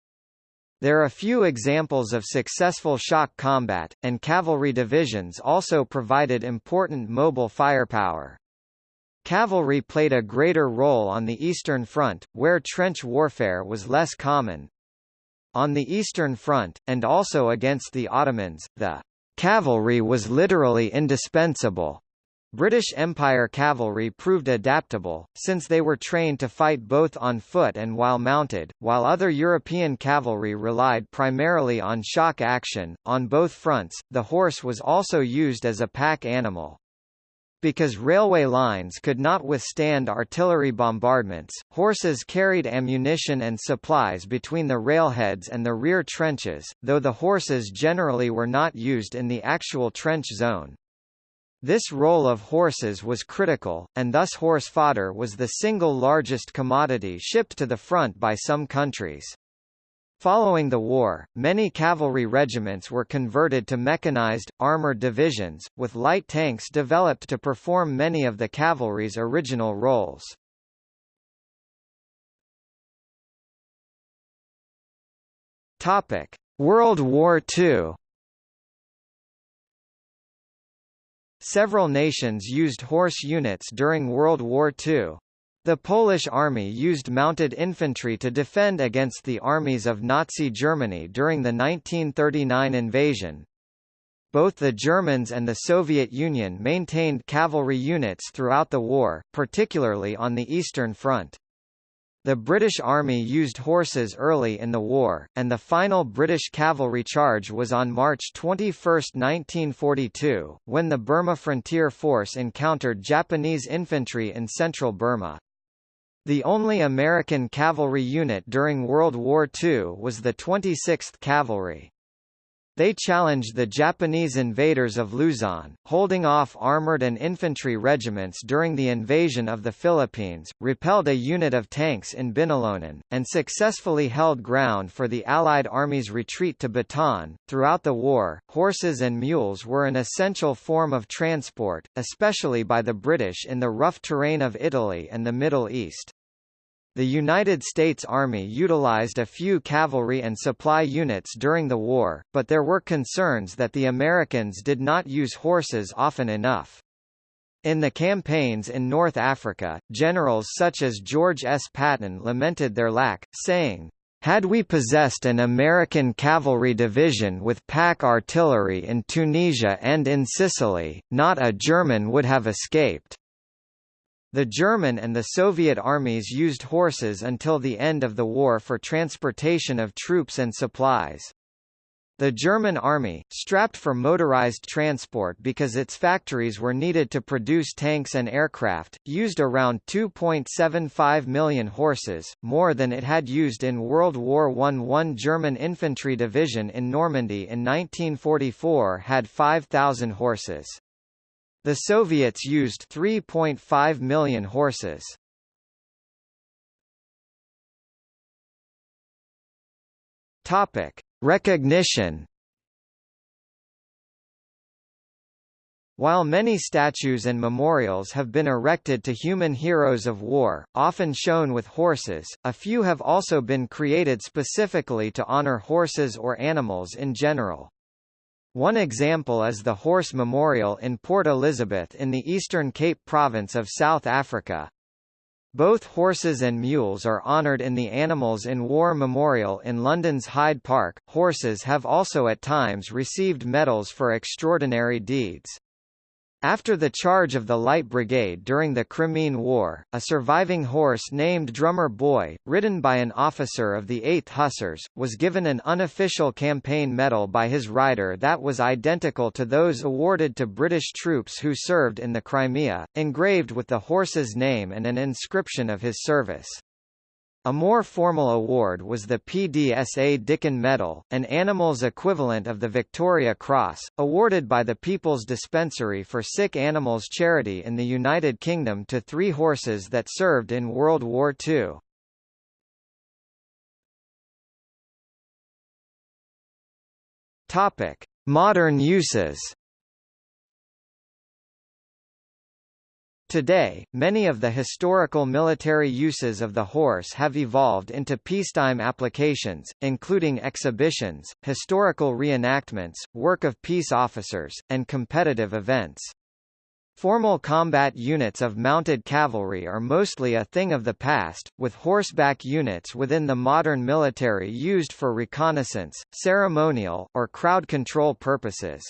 There are few examples of successful shock combat, and cavalry divisions also provided important mobile firepower. Cavalry played a greater role on the Eastern Front, where trench warfare was less common. On the Eastern Front, and also against the Ottomans, the cavalry was literally indispensable. British Empire cavalry proved adaptable, since they were trained to fight both on foot and while mounted, while other European cavalry relied primarily on shock action. On both fronts, the horse was also used as a pack animal. Because railway lines could not withstand artillery bombardments, horses carried ammunition and supplies between the railheads and the rear trenches, though the horses generally were not used in the actual trench zone. This role of horses was critical, and thus horse fodder was the single largest commodity shipped to the front by some countries. Following the war, many cavalry regiments were converted to mechanized, armored divisions, with light tanks developed to perform many of the cavalry's original roles. World War II Several nations used horse units during World War II. The Polish army used mounted infantry to defend against the armies of Nazi Germany during the 1939 invasion. Both the Germans and the Soviet Union maintained cavalry units throughout the war, particularly on the Eastern Front. The British Army used horses early in the war, and the final British cavalry charge was on March 21, 1942, when the Burma Frontier Force encountered Japanese infantry in central Burma. The only American cavalry unit during World War II was the 26th Cavalry. They challenged the Japanese invaders of Luzon, holding off armored and infantry regiments during the invasion of the Philippines, repelled a unit of tanks in Binalonan, and successfully held ground for the Allied Army's retreat to Bataan. Throughout the war, horses and mules were an essential form of transport, especially by the British in the rough terrain of Italy and the Middle East. The United States Army utilized a few cavalry and supply units during the war, but there were concerns that the Americans did not use horses often enough. In the campaigns in North Africa, generals such as George S. Patton lamented their lack, saying, Had we possessed an American cavalry division with pack artillery in Tunisia and in Sicily, not a German would have escaped. The German and the Soviet armies used horses until the end of the war for transportation of troops and supplies. The German army, strapped for motorized transport because its factories were needed to produce tanks and aircraft, used around 2.75 million horses, more than it had used in World War I. One German infantry division in Normandy in 1944 had 5,000 horses. The Soviets used 3.5 million horses. Topic. Recognition While many statues and memorials have been erected to human heroes of war, often shown with horses, a few have also been created specifically to honor horses or animals in general. One example is the Horse Memorial in Port Elizabeth in the Eastern Cape Province of South Africa. Both horses and mules are honoured in the Animals in War Memorial in London's Hyde Park. Horses have also at times received medals for extraordinary deeds. After the charge of the Light Brigade during the Crimean War, a surviving horse named Drummer Boy, ridden by an officer of the 8th Hussars, was given an unofficial campaign medal by his rider that was identical to those awarded to British troops who served in the Crimea, engraved with the horse's name and an inscription of his service. A more formal award was the PDSA Dickin Medal, an animal's equivalent of the Victoria Cross, awarded by the People's Dispensary for Sick Animals charity in the United Kingdom to three horses that served in World War II. Topic: Modern uses. Today, many of the historical military uses of the horse have evolved into peacetime applications, including exhibitions, historical reenactments, work of peace officers, and competitive events. Formal combat units of mounted cavalry are mostly a thing of the past, with horseback units within the modern military used for reconnaissance, ceremonial, or crowd control purposes.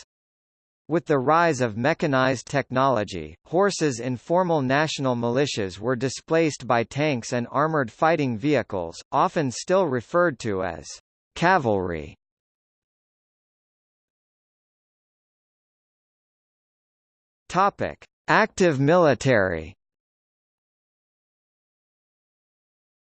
With the rise of mechanized technology, horses in formal national militias were displaced by tanks and armored fighting vehicles, often still referred to as cavalry. Topic: Active military.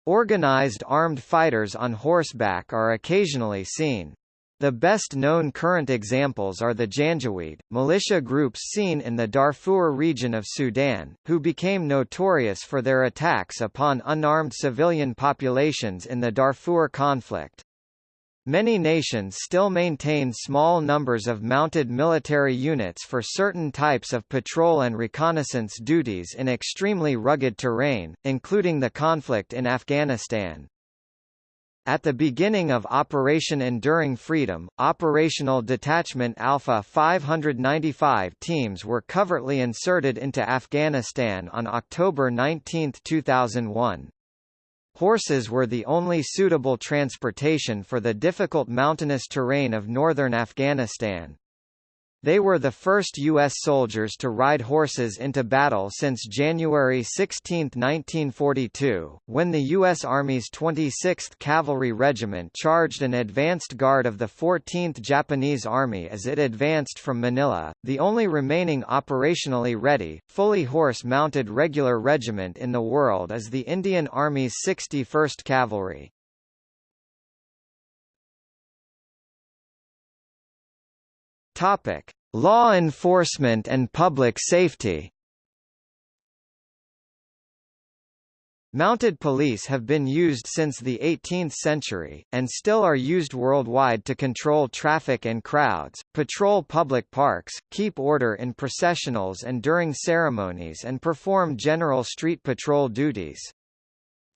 Organized armed fighters on horseback are occasionally seen. The best-known current examples are the Janjaweed, militia groups seen in the Darfur region of Sudan, who became notorious for their attacks upon unarmed civilian populations in the Darfur conflict. Many nations still maintain small numbers of mounted military units for certain types of patrol and reconnaissance duties in extremely rugged terrain, including the conflict in Afghanistan. At the beginning of Operation Enduring Freedom, Operational Detachment Alpha 595 teams were covertly inserted into Afghanistan on October 19, 2001. Horses were the only suitable transportation for the difficult mountainous terrain of northern Afghanistan. They were the first U.S. soldiers to ride horses into battle since January 16, 1942, when the U.S. Army's 26th Cavalry Regiment charged an advanced guard of the 14th Japanese Army as it advanced from Manila, the only remaining operationally ready, fully horse-mounted regular regiment in the world is the Indian Army's 61st Cavalry. Topic: Law enforcement and public safety. Mounted police have been used since the 18th century, and still are used worldwide to control traffic and crowds, patrol public parks, keep order in processionals and during ceremonies and perform general street patrol duties.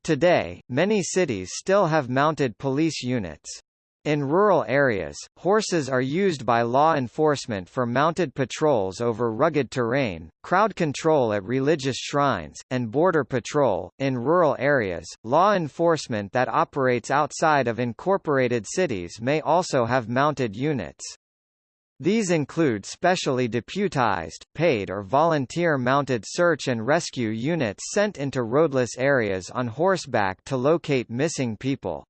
Today, many cities still have mounted police units. In rural areas, horses are used by law enforcement for mounted patrols over rugged terrain, crowd control at religious shrines, and border patrol. In rural areas, law enforcement that operates outside of incorporated cities may also have mounted units. These include specially deputized, paid or volunteer-mounted search and rescue units sent into roadless areas on horseback to locate missing people.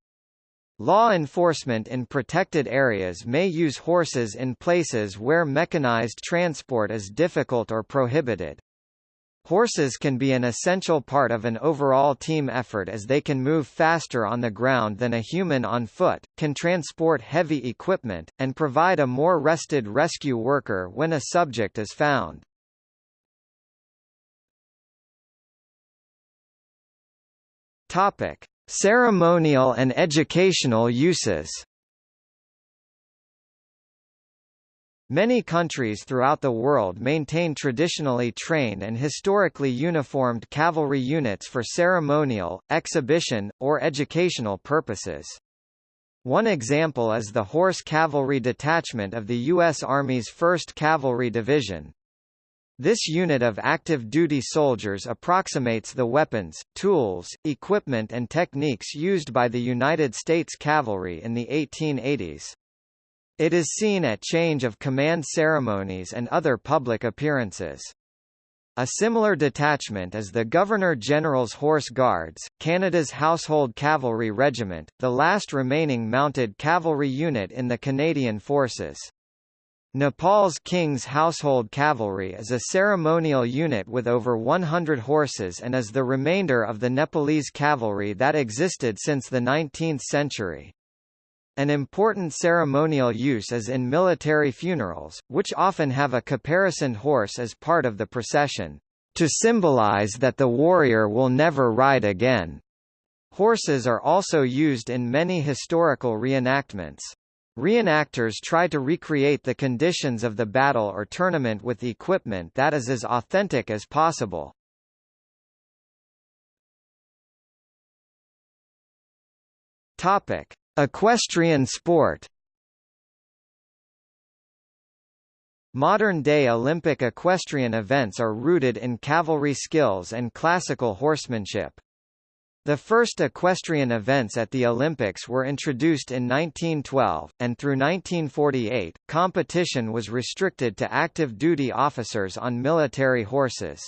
Law enforcement in protected areas may use horses in places where mechanized transport is difficult or prohibited. Horses can be an essential part of an overall team effort as they can move faster on the ground than a human on foot, can transport heavy equipment, and provide a more rested rescue worker when a subject is found. Topic: Ceremonial and educational uses Many countries throughout the world maintain traditionally trained and historically uniformed cavalry units for ceremonial, exhibition, or educational purposes. One example is the Horse Cavalry Detachment of the U.S. Army's 1st Cavalry Division, this unit of active duty soldiers approximates the weapons, tools, equipment and techniques used by the United States Cavalry in the 1880s. It is seen at change of command ceremonies and other public appearances. A similar detachment is the Governor-General's Horse Guards, Canada's Household Cavalry Regiment, the last remaining mounted cavalry unit in the Canadian Forces. Nepal's King's Household Cavalry is a ceremonial unit with over 100 horses and is the remainder of the Nepalese cavalry that existed since the 19th century. An important ceremonial use is in military funerals, which often have a caparisoned horse as part of the procession, to symbolize that the warrior will never ride again. Horses are also used in many historical reenactments. Reenactors try to recreate the conditions of the battle or tournament with equipment that is as authentic as possible. Topic: Equestrian sport. Modern-day Olympic equestrian events are rooted in cavalry skills and classical horsemanship. The first equestrian events at the Olympics were introduced in 1912, and through 1948, competition was restricted to active duty officers on military horses.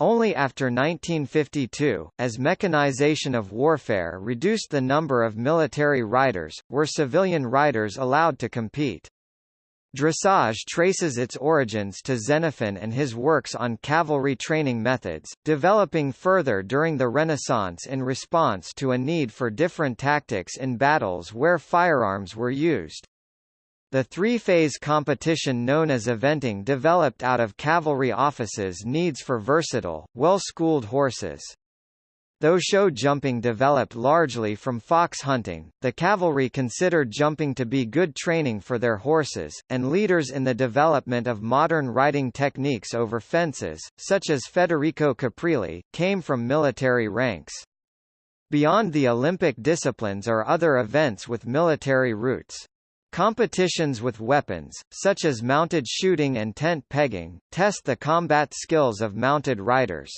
Only after 1952, as mechanization of warfare reduced the number of military riders, were civilian riders allowed to compete. Dressage traces its origins to Xenophon and his works on cavalry training methods, developing further during the Renaissance in response to a need for different tactics in battles where firearms were used. The three-phase competition known as eventing developed out of cavalry officers' needs for versatile, well-schooled horses. Though show jumping developed largely from fox hunting, the cavalry considered jumping to be good training for their horses, and leaders in the development of modern riding techniques over fences, such as Federico Caprilli, came from military ranks. Beyond the Olympic disciplines are other events with military roots. Competitions with weapons, such as mounted shooting and tent pegging, test the combat skills of mounted riders.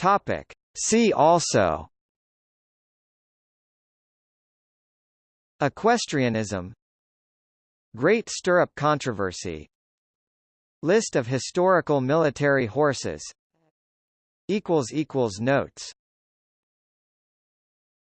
Topic. See also. Equestrianism. Great Stirrup Controversy. List of historical military horses. Notes